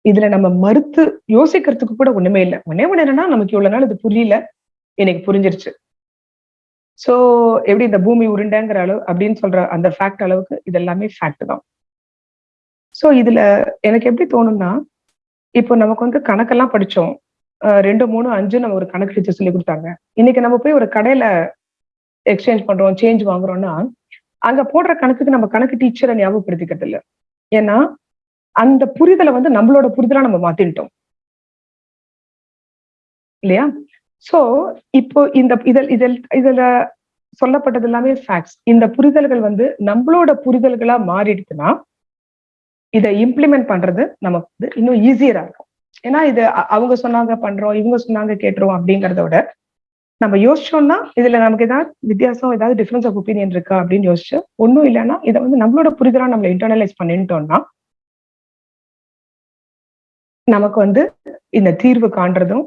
இதுல நம்ம மறுத்து யோசிக்கிறதுக்கு கூட ஒண்ணுமே இல்லை. ஒன்னே ஒண்ணு என்னன்னா நமக்கு இவ்வளவு நாள் இது புரியல. எனக்கு புரிஞ்சிருச்சு. சோ எப்படி இந்த பூமி உருண்டைங்கிற அளவு அப்படின்னு சொல்ற அந்த ஃபேக்ட் அளவுக்கு இது எல்லாமே ஃபேக்ட் தான். சோ இதுல எனக்கு எப்படி தோணும்னா இப்போ நமக்கு வந்து கணக்கெல்லாம் படிச்சோம். ரெண்டு மூணு அஞ்சு நம்ம ஒரு கணக்கு டீச்சர் சொல்லி கொடுத்தாங்க. இன்னைக்கு நம்ம போய் ஒரு கடையில எக்ஸ்சேஞ்ச் பண்றோம் சேஞ்ச் வாங்குறோம்னா அங்க போடுற கணக்குக்கு நம்ம கணக்கு டீச்சரை ஞாபகப்படுத்திக்கிறது இல்ல. ஏன்னா அந்த புரிதலை வந்து நம்மளோட புரிதலா நம்ம மாத்திட்டோம் இல்லையா? சோ இப்போ இந்த இதில் இதில் இதுல சொல்லப்பட்டது எல்லாமே ஃபேக்ட்ஸ் இந்த புரிதல்கள் வந்து நம்மளோட புரிதல்களா மாறிடுச்சுன்னா இதை இம்ப்ளிமெண்ட் பண்றது நமக்கு வந்து இன்னும் ஈஸியரா இருக்கும். ஏன்னா இது அவங்க சொன்னாங்க பண்றோம் இவங்க சொன்னாங்க கேட்டுறோம் அப்படிங்கிறத விட நம்ம யோசிச்சோம்னா இதுல நமக்கு ஏதாவது வித்தியாசம் ஏதாவது டிஃபரன்ஸ் ஆஃப் ஒப்பீனியன் இருக்கா அப்படின்னு யோசிச்சு ஒன்றும் இல்லைன்னா இதை வந்து நம்மளோட புரிதலா நம்மள இன்டர்னலைஸ் பண்ணிட்டோம்னா நமக்கு வந்து இந்த தீர்வு காண்றதும்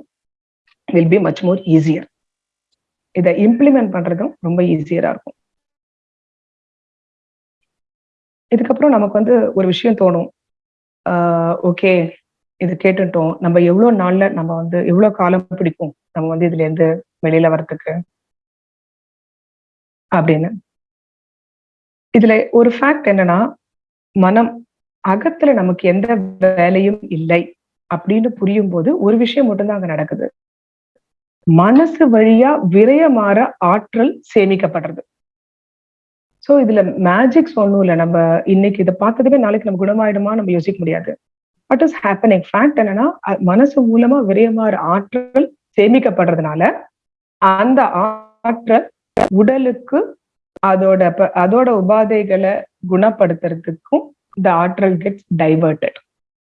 will be much more easier இதை இம்ப்ளிமெண்ட் பண்றதும் ரொம்ப ஈஸியரா இருக்கும். இதுக்கப்புறம் நமக்கு வந்து ஒரு விஷயம் தோணும். ஓகே இது கேட்டுட்டோம். நம்ம எவ்வளவு நாள்ல நம்ம வந்து எவ்வளவு காலம் பிடிக்கும்? நம்ம வந்து இதுல இருந்து வெளியில வர்றதுக்கு? அப்படின்னு. இதுல ஒரு ஃபேக்ட் என்னன்னா மனம் அகத்துல நமக்கு எந்த வேலையும் இல்லை அப்படின்னு புரியும் போது ஒரு விஷயம் மட்டும்தான் அங்க நடக்குது. மனசு வழியா விரயமாற ஆற்றல் சேமிக்கப்படுறது. சோ இதுல மேஜிக்ஸ் ஒன்றும் இல்லை. நம்ம இன்னைக்கு இதை பார்த்ததுமே நாளைக்கு நம்ம குணமாயிடுமா நம்ம யோசிக்க முடியாது. வாட் இஸ் ஹேப்பனிங் ஃபேக்ட் என்னன்னா மனசு மூலமா விரயமாற ஆற்றல் சேமிக்கப்படுறதுனால அந்த ஆற்றல் உடலுக்கு அதோட அதோட உபாதைகளை குணப்படுத்துறதுக்கும் இந்த ஆற்றல் கெட்ஸ் டைவர்டட்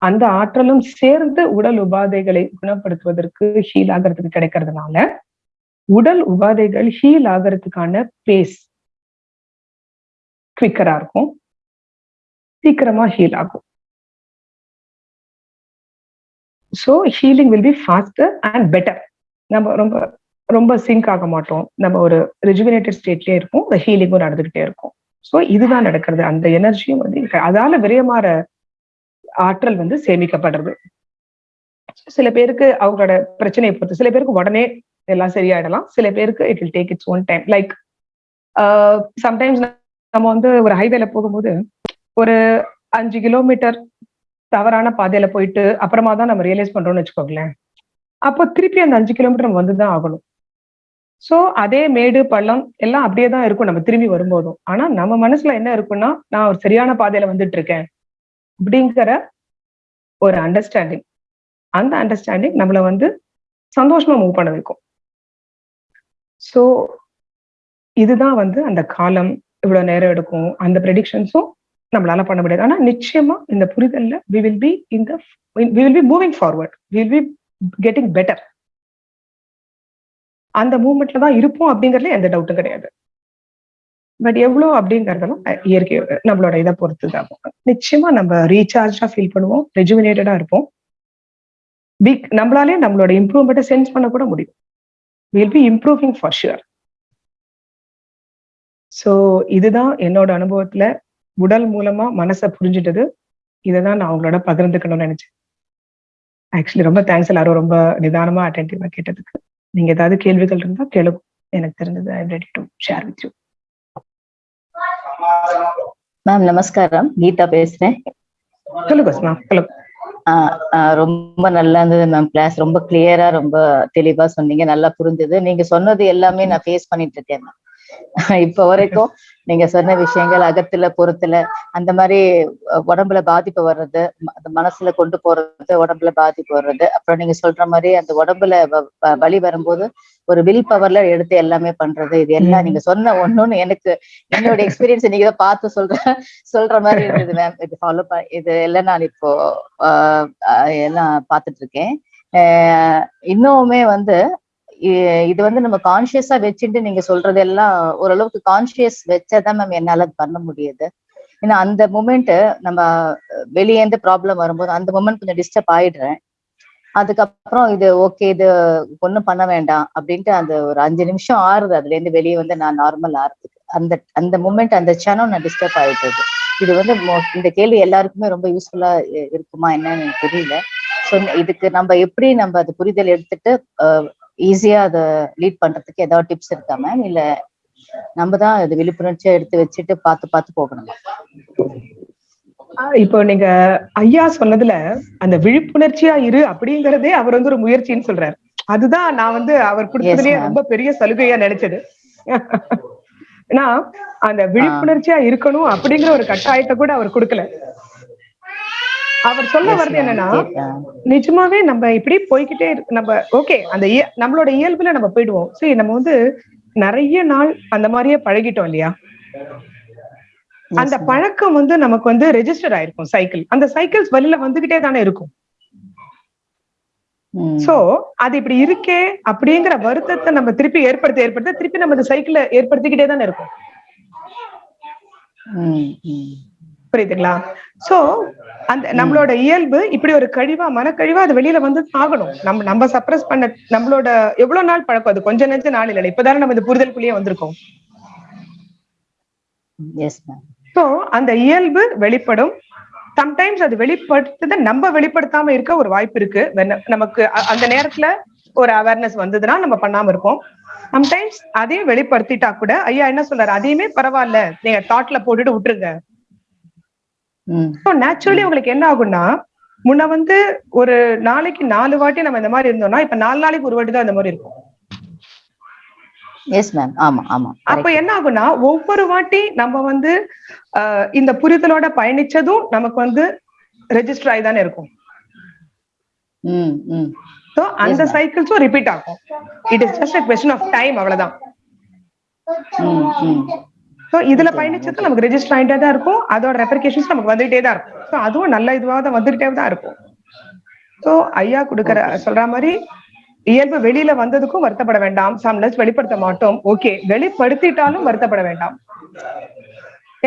அந்த ஆற்றலும் சேர்ந்து உடல் உபாதைகளை குணப்படுத்துவதற்கு ஹீல் ஆகிறதுக்கு கிடைக்கிறதுனால உடல் உபாதைகள் ஹீல் ஆகிறதுக்கான பேஸ் குவிக்கரா இருக்கும். சீக்கிரமா ஹீல் ஆகும். So healing will be faster and better நம்ம ரொம்ப ரொம்ப சிங்க் ஆக மாட்டோம். நம்ம ஒரு ரெஜுவினேட்டட் ஸ்டேட்லயே இருக்கும் ஹீலிங்கும் நடந்துகிட்டே இருக்கும். ஸோ இதுதான் நடக்கிறது. அந்த எனர்ஜியும் வந்து அதால விரயமாற ஆற்றல் வந்து சேமிக்கப்படுறது. சில பேருக்கு அவங்களோட பிரச்சனையை பொறுத்து சில பேருக்கு உடனே எல்லாம் சரியாயிடலாம். சில பேருக்கு it will take it's one time like sometimes நம்ம வந்து ஒரு ஹைவேல போகும்போது ஒரு அஞ்சு கிலோமீட்டர் தவறான பாதையில போயிட்டு அப்புறமா தான் நம்ம ரியலைஸ் பண்றோம்னு வச்சுக்கோங்களேன். அப்போ திருப்பி அந்த அஞ்சு கிலோமீட்டர் நம்ம வந்துதான் ஆகணும். சோ அதே மேடு பள்ளம் எல்லாம் அப்படியே தான் இருக்கும் நம்ம திரும்பி வரும்போதும். ஆனா நம்ம மனசுல என்ன இருக்குன்னா நான் ஒரு சரியான பாதையில வந்துட்டு இருக்கேன். அப்படிங்கிற ஒரு அண்டர்ஸ்டாண்டிங் அந்த அண்டர்ஸ்டாண்டிங் நம்மளை வந்து சந்தோஷமா மூவ் பண்ண வைக்கும். சோ இதுதான் வந்து அந்த காலம் இவ்வளவு நேரம் எடுக்கும் அந்த ப்ரெடிக்ஷன்ஸும் நம்மளால பண்ண முடியாது. ஆனா நிச்சயமா இந்த புரிதல்ல வி வில் பி இந்த we will be moving forward we will be getting better அந்த மூமெண்ட்ல தான் இருப்போம் அப்படிங்கறதுல எந்த டவுட்டும் கிடையாது. பட் எவ்வளோ அப்படிங்கிறதெல்லாம் இயற்கை நம்மளோட இதை பொறுத்து தான் நிச்சயமா நம்ம ரீசார்ஜா ஃபீல் பண்ணுவோம் ரெஜுமினேட்டடா இருப்போம். பிக் நம்மளாலே நம்மளோட இம்ப்ரூவ்மெண்ட்டை சென்ஸ் பண்ண கூட முடியும். Will be improving for sure so இதுதான் என்னோட அனுபவத்துல உடல் மூலமா மனசை புரிஞ்சுட்டது. இதை தான் நான் அவங்களோட பகிர்ந்துக்கணும்னு நினைச்சேன். ஆக்சுவலி ரொம்ப தேங்க்ஸ் எல்லாரும். ரொம்ப நிதானமா அட்டென்டிவா கேட்டதுக்கு. நீங்க ஏதாவது கேள்விகள் இருந்தா கேளுங்க. எனக்கு தெரிஞ்சது I ready to share with you ma'am நமஸ்காரம். கீதா பேசுறேன். ரொம்ப நல்லா இருந்தது மேம் கிளாஸ் ரொம்ப கிளியரா ரொம்ப தெளிவா சொன்னீங்க. நல்லா புரிஞ்சது. நீங்க சொன்னது எல்லாமே நான் ஃபேஸ் பண்ணிட்டு இருக்கேன் ma'am. இப்ப வரைக்கும் நீங்க சொன்ன விஷயங்கள் அகத்துல புறத்துல அந்த மாதிரி உடம்புல பாதிப்பு வர்றது அந்த மனசுல கொண்டு போறது உடம்புல பாதிப்பு வர்றது அப்புறம் நீங்க சொல்ற மாதிரி அந்த உடம்புல வலி வரும்போது ஒரு வில் பவர்ல எடுத்து எல்லாமே பண்றது. இது எல்லாம். நீங்க சொன்ன ஒண்ணுன்னு எனக்கு என்னோட எக்ஸ்பீரியன்ஸ் நீங்க தான் பார்த்து சொல்ற சொல்ற மாதிரி இருந்தது மேம் இது ஃபாலோ இது எல்லாம் நான் இப்போ எல்லாம் பார்த்துட்டு இருக்கேன். இன்னுமே வந்து இது வந்து நம்ம கான்சியஸா வச்சுட்டு நீங்க சொல்றது எல்லாம் ஓரளவுக்கு கான்சியஸ் வச்சாதான் மேம் என்னால பண்ண முடியுது. ஏன்னா அந்த மூமெண்ட் நம்ம வெளியேந்து ப்ராப்ளம் வரும்போது அந்த மூமெண்ட் கொஞ்சம் டிஸ்டர்ப் ஆயிடுறேன். அதுக்கப்புறம் இது ஓகே இது ஒண்ணும் பண்ண வேண்டாம் அப்படின்ட்டு அந்த ஒரு அஞ்சு நிமிஷம் ஆறுது. அதுல இருந்து வெளியே வந்து நான் நார்மல் ஆறுறதுக்கு அந்த அந்த மூமெண்ட் அந்த சேனல் நான் டிஸ்டர்ப் ஆயிட்டது. இது வந்து இந்த கேள்வி எல்லாருக்குமே ரொம்ப யூஸ்ஃபுல்லா இருக்குமா என்னன்னு எனக்கு தெரியல. ஸோ இதுக்கு நம்ம எப்படி நம்ம அது புரிதல் எடுத்துட்டு ஈஸியா அதை லீட் பண்றதுக்கு ஏதாவது டிப்ஸ் இருக்கா மேம் இல்ல நம்ம தான் அது விழிப்புணர்ச்சியா எடுத்து வச்சுட்டு பார்த்து பார்த்து போகணும்? இப்போ நீங்க ஐயா சொன்னதுல அந்த விழிப்புணர்ச்சியா இரு அப்படிங்கறதே அவர் வந்து ஒரு முயற்சின்னு சொல்றாரு அதுதான் நான் வந்து அவர் கொடுத்ததுலயே. ரொம்ப பெரிய சலுகையா நினைச்சது ஏன்னா அந்த விழிப்புணர்ச்சியா இருக்கணும் அப்படிங்கிற ஒரு கட்டாயத்தை கூட அவர் கொடுக்கல அவர் சொல்ல வர்றது. என்னன்னா. நிஜமாவே நம்ம இப்படி போய்கிட்டே நம்ம ஓகே அந்த நம்மளோட இயல்புல நம்ம போயிடுவோம் சரி நம்ம வந்து நிறைய நாள் அந்த மாதிரியே பழகிட்டோம் இல்லையா அந்த. பழக்கம் வந்து நமக்கு வந்து ரெஜிஸ்டர் ஆயிருக்கும் சைக்கிள் அந்த சைக்கிள்ஸ் வெளியில வந்துகிட்டே தானே இருக்கும். சோ அது இப்படி இருக்கே அப்படிங்கிற வருத்தத்தை நம்ம திருப்பி ஏற்படுத்த ஏற்படுத்த திருப்பி நம்ம இந்த சைக்கிளை ஏற்படுத்திக்கிட்டே தானே இருக்கும். புரியுதுங்களா? சோ அந்த நம்மளோட இயல்பு இப்படி ஒரு கழிவா மனக்கழிவா அது வெளியில வந்து ஆகணும் நம்ம நம்ம சப்ரஸ் பண்ண நம்மளோட எவ்வளவு நாள் பழக்கம் அது? கொஞ்ச நெஞ்ச நாள் இல்லை. இப்பதானே நம்ம இந்த புரிதலுக்குள்ளேயே வந்திருக்கோம். Yes, ma'am. சோ அந்த இயல்பு வெளிப்படும். சம்டைம்ஸ் அது வெளிப்படுத்துத நம்ம வெளிப்படுத்தாம இருக்க ஒரு வாய்ப்பு இருக்கு. நமக்கு அந்த நேரத்துல ஒரு அவேர்னஸ் வந்ததுன்னா நம்ம பண்ணாம இருப்போம். சம்டைம்ஸ் அதையும் வெளிப்படுத்திட்டா கூட ஐயா என்ன சொல்றாரு? அதையுமே பரவாயில்ல. நீங்க தாட்ல போட்டுட்டு விட்டுருங்க. நேச்சுரலி உங்களுக்கு என்ன ஆகும்னா முன்ன வந்து ஒரு நாளைக்கு நாலு வாட்டி நம்ம இந்த மாதிரி இருந்தோம்னா இப்ப நாலு நாளைக்கு ஒரு வாட்டி தான் இந்த மாதிரி இருக்கும். Yes, ma'am. ஆமா ஆமா அப்ப. என்ன ஆகும்னா ஒவ்வொரு வாட்டி நம்ம வந்து இந்த புரிதலோட பயணிச்சதும் நமக்கு வந்து ரெஜிஸ்டர் ஆகி தானே இருக்கும். ஸோ அந்த. சைக்கிள்ஸும் ரிப்பீட் ஆகும் it is just question of time அவ்வளவுதான். ஸோ இதுல பயணிச்சது நமக்கு ரெஜிஸ்டர் ஆகிட்டே தான் இருக்கும் அதோட ரெப்ரிகேஷன்ஸ் நமக்கு வந்துகிட்டே தான் இருக்கும் ஸோ அதுவும் நல்ல இதுவாக தான் வந்துகிட்டே தான் இருக்கும் ஸோ ஐயா கொடுக்குற சொல்ற மாதிரி இயல்பு வெளியில வந்ததுக்கும் வருத்தப்பட வேண்டாம். சம்டைம்ஸ் வெளிப்படுத்த மாட்டோம். ஓகே வெளிப்படுத்திட்டாலும் வருத்தப்பட வேண்டாம்.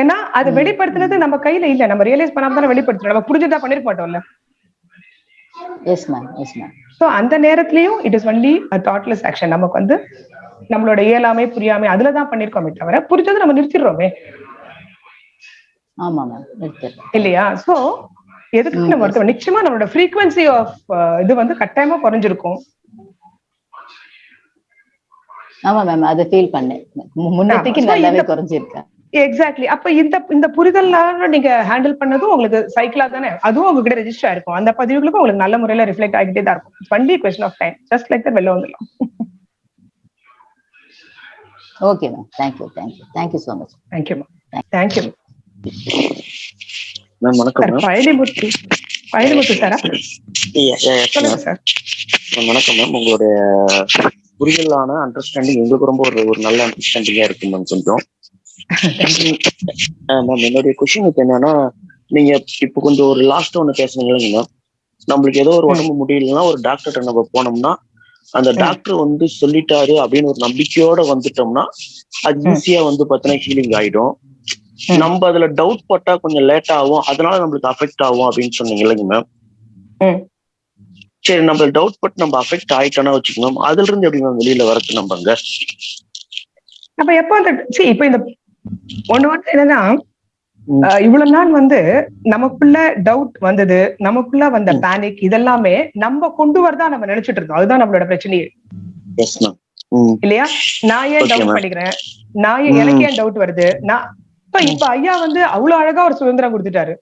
ஏன்னா அது வெளிப்படுத்துனது நம்ம கையில இல்ல. நம்ம ரியலைஸ் பண்ணாம தானே வெளிப்படுத்துறோம். நம்ம புரிஞ்சுதான் பண்ணிருக்க மாட்டோம்ல. Yes, ma'am. Yes, ma'am. So அந்த நேரத்துலயும் it is only thoughtless action நமக்கு வந்து நம்மளோட இயலாமை புரியாமை அதுல தான் பண்ணிருக்கோமே தவிர புரிஞ்சது நம்ம நிறுத்திடுறோமே. ஆமா மேம் இல்லையா? சோ எதுக்கு நம்ம நிச்சயமா நம்மளோட ஃப்ரீக்வன்சி ஆஃப் இது வந்து கட்டாயமா குறைஞ்சிருக்கும். ஆமா மேம் அதை ஃபீல் பண்ணேன். முன்னத்துக்கு நல்லாவே குறைஞ்சிருக்கேன் எக்ஸாக்ட்லி அப்ப இந்த இந்த புரிதல்னால நீங்க ஹேண்டில் பண்ணதும் உங்களுக்கு சைக்கிளா தானே? அதுவும் உங்ககிட்ட ரெஜிஸ்டர் ஆயிருக்கும். அந்த பதிவுகளுக்கும் உங்களுக்கு நல்ல முறையில ரிஃப்ளெக்ட் ஆகிட்டே தான் இருக்கும். Only question of time just like வெளில வந்துடலாம். Okay ma'am thank you thank you thank you so much thank you thank you ma'am வணக்கம் சார் மேம் பழனிமுத்து பழனிமுத்து சாரா சொல்லுங்க சார் வணக்கம் மேம் உங்களுடைய புரிதலான அண்டர்ஸ்டாண்டிங் எங்களுக்கு ரொம்ப ஒரு ஒரு நல்ல அண்டர்ஸ்டாண்டிங்கா இருக்கு மேம் கொஞ்சம் மேம் என்னுடைய கொஸ்டின் இப்போ என்னன்னா நீங்க இப்போ கொஞ்சம் ஒரு லாஸ்ட் ஒன்று பேசுனீங்க மேம் நம்மளுக்கு ஏதோ ஒரு உடம்பு முடியலன்னா ஒரு டாக்டர்கிட்ட நம்ம போனோம்னா அந்த. டாக்டர் வந்து சொல்லிட்டாரு அப்படின்னு ஒரு நம்பிக்கையோட வந்துட்டோம்னா அது. ஈஸியா வந்து பாத்தீங்கன்னா ஹீலிங் ஆயிடும். நம்ம அதுல டவுட் பட்டா கொஞ்சம் லேட் ஆகும் அதனால நம்மளுக்கு அஃபெக்ட் ஆகும் அப்படின்னு சொன்னீங்க இல்லைங்க மேம். சரி நம்ம டவுட் பட்டு நம்ம அஃபெக்ட் ஆயிட்டோம்னா வச்சுக்கணும். அதுல இருந்து எப்படி மேம் வெளியில வரது நம்பங்க? அப்ப எப்ப அந்த see இப்ப இந்த ஒண்ணு வந்து என்னன்னா இவ்வளவு நாள் வந்து நமக்குள்ள டவுட் வந்தது நமக்குள்ள வந்த. பேனிக் இதெல்லாமே நம்ம கொண்டு வரதா நம்ம நினைச்சிட்டு இருந்தோம் அதுதான் நம்மளோட பிரச்சனையே. இல்லையா? நான் ஏன் டவுட். பண்ணிக்கிறேன்? நான் ஏன். எனக்கு ஏன் டவுட் வருது? நான் இப்ப இப்ப ஐயா வந்து அவ்வளவு அழகா ஒரு சுதந்திரம் கொடுத்துட்டாரு.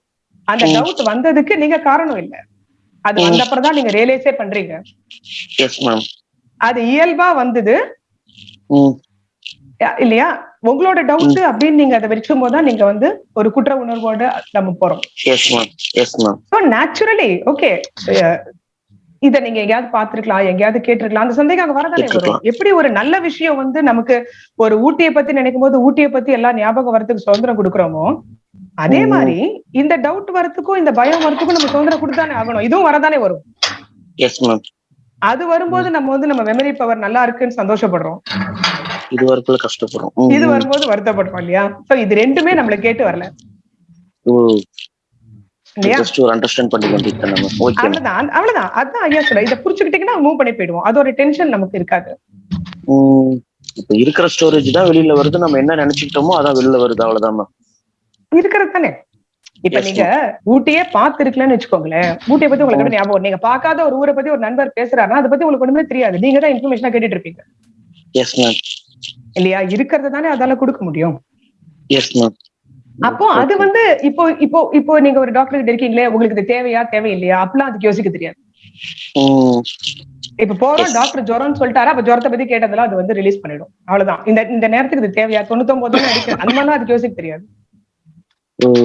அந்த. டவுட் வந்ததுக்கு நீங்க காரணம் இல்ல. அது ம். வந்தப்பறம் தான் நீங்க ரியலைஸே பண்றீங்க. அது இயல்பா வந்தது. இல்லையா? உங்களோட டவுட் அப்படின்னு நீங்க அதை வச்சுக்கும் போது தான் நீங்க வந்து ஒரு குற்ற உணர்வோட நம்ம போறோம். நேச்சுரலி ஓகே இத நீங்க எங்கேயாவது பார்த்திருக்கலாம் எங்கேயாவது கேட்டிருக்கலாம் அந்த சந்தேகம் அங்க வரதானே வரும். எப்படி ஒரு நல்ல விஷயம் வந்து நமக்கு ஒரு ஊட்டியை பத்தி நினைக்கும் போது ஊட்டியை பத்தி எல்லாம் ஞாபகம் வரதுக்கு சுதந்திரம் கொடுக்குறோமோ அதே. மாதிரி இந்த டவுட் வரதுக்கும் இந்த பயம் வரதுக்கும் நம்ம சுதந்திரம் கொடுத்தானே ஆகணும். இதுவும் வரதானே வரும். அது வரும்போது நம்ம வந்து நம்ம மெமரி பவர் நல்லா இருக்குன்னு சந்தோஷப்படுறோம். இது வரைக்கும் கஷ்டப்படுறோம். இது. வரும்போது வருத்தப்படுறோம் இல்லையா? சோ இது ரெண்டுமே நம்மள கேட்டு வரல. அவ்வளவுதான் அவ்வளவுதான் அதான் ஐயா சொல்ல இதை புரிச்சுக்கிட்டீங்கன்னா மூவ் பண்ணி போயிடுவோம். அது ஒரு டென்ஷன் நமக்கு இருக்காது. இப்ப இருக்கிற ஸ்டோரேஜ் தான் வெளியில வருது. நம்ம என்ன நினைச்சுக்கிட்டோமோ அதான் வெளியில வருது. அவ்வளவுதான் இருக்கிறது தானே இப்ப நீங்க ஊட்டியே பாத்துருக்கலன்னு வச்சுக்கோங்களேன். ஊட்டியை பத்தி உங்களுக்கு ஞாபகம்? நீங்க பார்க்காத ஒரு ஊரை பத்தி ஒரு நண்பர் பேசுறாருன்னா அதை பத்தி உங்களுக்கு ஒண்ணுமே தெரியாது. நீங்க தான் இன்ஃபர்மேஷனா கேட்டுட்டு இருப்பீங்க. இல்லையா? இருக்கிறது தானே அதால கொடுக்க முடியும். அப்போ அது வந்து இப்போ இப்போ இப்போ நீங்க ஒரு டாக்டர் கிட்ட இருக்கீங்களே உங்களுக்கு இது தேவையா தேவையில்லையா? அப்பெல்லாம் அதுக்கு யோசிக்க தெரியாது. இப்ப போறோம். டாக்டர் ஜுரம்னு சொல்லிட்டாரா அப்ப ஜுரத்தை பத்தி கேட்டதெல்லாம் அது வந்து ரிலீஸ் பண்ணிடும். அவ்வளவுதான். இந்த இந்த நேரத்துக்கு இது தேவையா? தொண்ணூத்தொன்பது அடிக்க அந்த மாதிரிலாம் அதுக்கு யோசிக்க தெரியாது. ஓகே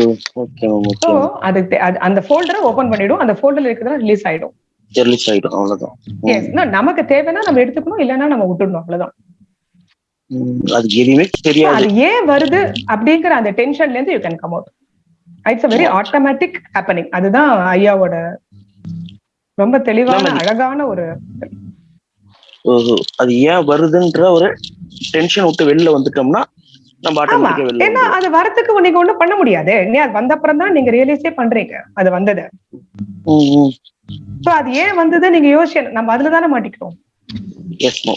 மேம் சோ ஓகே அது தே- அது- அந்த ஃபோல்டரை ஓபன் பண்ணிடும். அந்த ஃபோல்டர்ல இருக்கிறதா ரிலீஸ் ஆயிடும். ரிலீஸ் ஆயிடும் அவ்வளவுதான். நமக்கு தேவைன்னா நம்ம எடுத்துக்கணும் இல்லைன்னா நம்ம விட்டுடணும் அவ்வளவுதான். அது எதுவுமே தெரியாது. அது ஏன் வருது அப்படிங்கிற அந்த டென்ஷன்ல இருந்து you can come out it's very automatic happening அதுதான் ஐயாவோட ரொம்ப தெளிவான அழகான ஒரு அது ஏன் வருதுன்ற ஒரு டென்ஷன் விட்டு வெளில வந்துட்டோம்னா ஏன்னா. அது வரத்துக்கு நீங்க ஒண்ணும் பண்ண முடியாது. அது வந்த அப்புறம் தான் நீங்க ரியலைஸே பண்றீங்க. அது வந்தது. சோ அது ஏன் வந்தது நீங்க யோசிச்சு நம்ம அதுல தானே மாட்டிக்கிறோம்.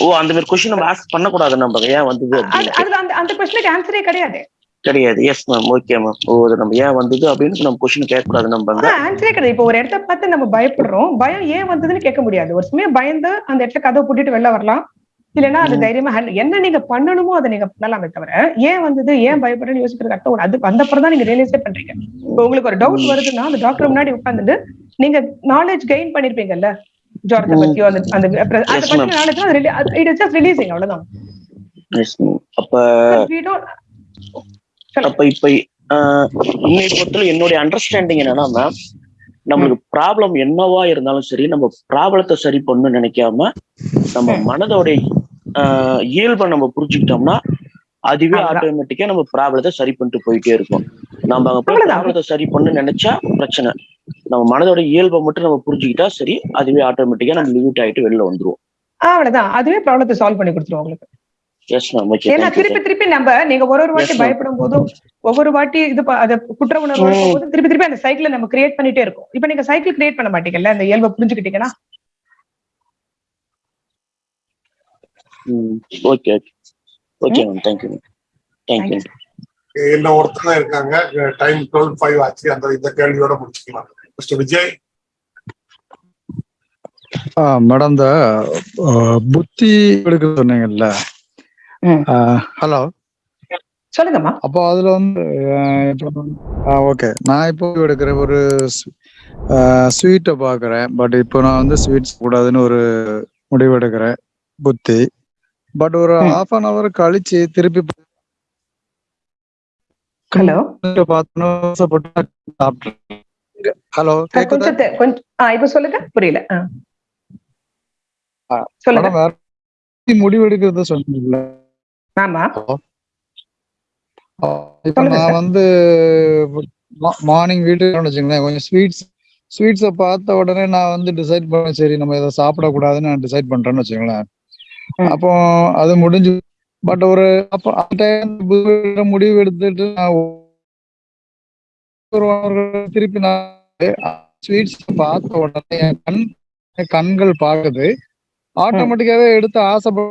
ஓ அந்த மாதிரி கொஸ்டின் நம்ம ஆஸ்க் பண்ணக்கூடாது நம்ம. ஏன் வந்தது அதுல அந்த அந்த கொஸ்டினுக்கு ஆன்சரே கிடையாது. கிடையாது. எஸ் மேம் ஓகே மேம் ஓ அது நம்ம ஏன் வந்தது அப்படின்னு நம்ம கொஸ்டின் கேட்கக்கூடாது நம்ம. ஆன்சரே கிடையாது. இப்போ ஒரு இடத்த பார்த்து நம்ம பயப்படுறோம். பயம் ஏன் வந்ததுன்னு கேட்க முடியாது. ஒரு சமயம் பயந்து அந்த இடத்துல கதவை பூட்டிட்டு வெளில வரலாம். இல்லைன்னா அது. தைரியமா என்ன நீங்க பண்ணணுமோ அதை நீங்க பண்ணலாமே தவிர ஏன் வந்தது ஏன் பயப்படுறேன்னு யோசிக்கிறது ஒரு அது வந்தப்பறம் தான் நீங்க ரியலைஸே பண்றீங்க இப்போ உங்களுக்கு ஒரு டவுட். வருதுன்னா அந்த டாக்டர் முன்னாடி உட்காந்துட்டு நீங்க நாலேஜ் கெயின் பண்ணிருப்பீங்கல்ல ஜுரத்தை. பத்தியோ அந்த அந்த. Knowledge it is just releasing அவ்வளவுதான் அப்ப இப்ப பொறுத்தவரை என்னுடைய அண்டர்ஸ்டாண்டிங் என்னன்னா மேம் நம்மளுக்கு ப்ராப்ளம் என்னவா இருந்தாலும் சரி நம்ம ப்ராப்ளத்தை சரி பண்ணணும்னு நினைக்காம நம்ம. மனதோடைய இயல்பை நம்ம புரிஞ்சுக்கிட்டோம்னா அதுவே. ஆட்டோமேட்டிக்கா நம்ம ப்ராப்ளத்தை சரி பண்ணிட்டு போயிட்டே இருக்கும். நம்ம அங்க போய். ப்ராப்ளத்தை சரி பண்ணு நினைச்சா பிரச்சனை. நம்ம மனதோட இயல்பை மட்டும் நம்ம புரிஞ்சுக்கிட்டா சரி அதுவே ஆட்டோமேட்டிக்கா நம்ம லிமிட் ஆயிட்டு வெளில வந்துருவோம். அவ்வளவுதான். அதுவே ப்ராப்ளத்தை சால்வ் பண்ணி கொடுத்துரும் உங்களுக்கு. ஏன்னா திருப்பி திருப்பி நம்ம நீங்க ஒரு ஒரு வாட்டி. பயப்படும் போதும் ஒவ்வொரு வாட்டி இது அது குற்ற உணர்வு. போது திருப்பி திருப்பி அந்த சைக்கிளை நம்ம கிரியேட் பண்ணிட்டே இருக்கோம். இப்ப நீங்க சைக்கிள் கிரியேட் பண்ண மாட்டீங்கல்ல அந்த இயல்பை புரிஞ்சுக்கிட்டீங்கன்னா? Okay okay okay ma'am thank you ma'am thank you என்ன ஒருத்தங்க இருக்காங்க. டைம் டுவெல் ஃபைவ் ஆச்சு. அந்த இந்த கேள்வியோட முடிச்சுக்கலாம். மிஸ்டர் விஜய்? மேடம் இந்த புத்தி எடுக்க சொன்னீங்கல்ல? ம். ஹலோ சொல்லுங்கம்மா அப்போ அதுல வந்து ஓகே நான் இப்போ எடுக்கிற ஒரு ஸ்வீட்டை பார்க்குறேன். பட் இப்போ நான் வந்து ஸ்வீட்ஸ் கூடாதுன்னு ஒரு முடிவு எடுக்கிறேன். புத்தி. பட் ஒரு. ஹாஃப் அன் அவர் கழிச்சு திருப்பி ஹலோ ஹலோ இப்ப சொல்லுங்க. புரியல. சொல்லுங்க. மேடம் வேற முடிவு எடுக்கிறத சொன்னீங்கல்ல. ஆமா. இப்ப நான். வந்து மார்னிங் வீட்டுக்கு வச்சுங்களேன் கொஞ்சம் ஸ்வீட்ஸ் ஸ்வீட்ஸை பார்த்த உடனே நான் வந்து டிசைட் பண்ணேன் சரி நம்ம இதை சாப்பிடக்கூடாதுன்னு நான் டிசைட் பண்றேன்னு வச்சுக்கோங்களேன். ம். அப்போ அது முடிஞ்சு பட் ஒரு அப்போ அந்த முடிவு எடுத்துட்டு நான் திருப்பி நான் ஸ்வீட்ஸ் பார்த்த உடனே என் கண் கண்கள் பார்க்குது. ஆட்டோமேட்டிக்காவே எடுத்து ஆசைப்பட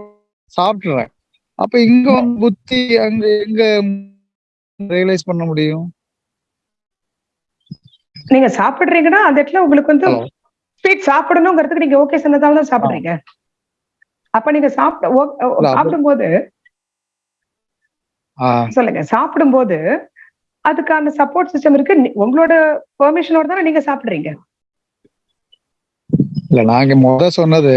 சாப்பிட்டுறேன். அப்ப இங்க புத்தி அங்க எங்க ரியலைஸ் பண்ண முடியும்? நீங்க சாப்பிடுறீங்கன்னா அந்த இடத்துல உங்களுக்கு வந்து. ஸ்வீட் சாப்பிடணுங்கிறதுக்கு நீங்க ஓகே சொன்னதால தான் சாப்பிடுறீங்க. அப்ப நீங்க சாப்பிட சாப்பிடும்போது சொல்லுங்க. சாப்பிடும்போது அதுக்கான சப்போர்ட் சிஸ்டம் இருக்கு. உங்களோட பெர்மிஷனோட தானே நீங்க சாப்பிடுறீங்க? இல்ல நாங்க முத சொன்னது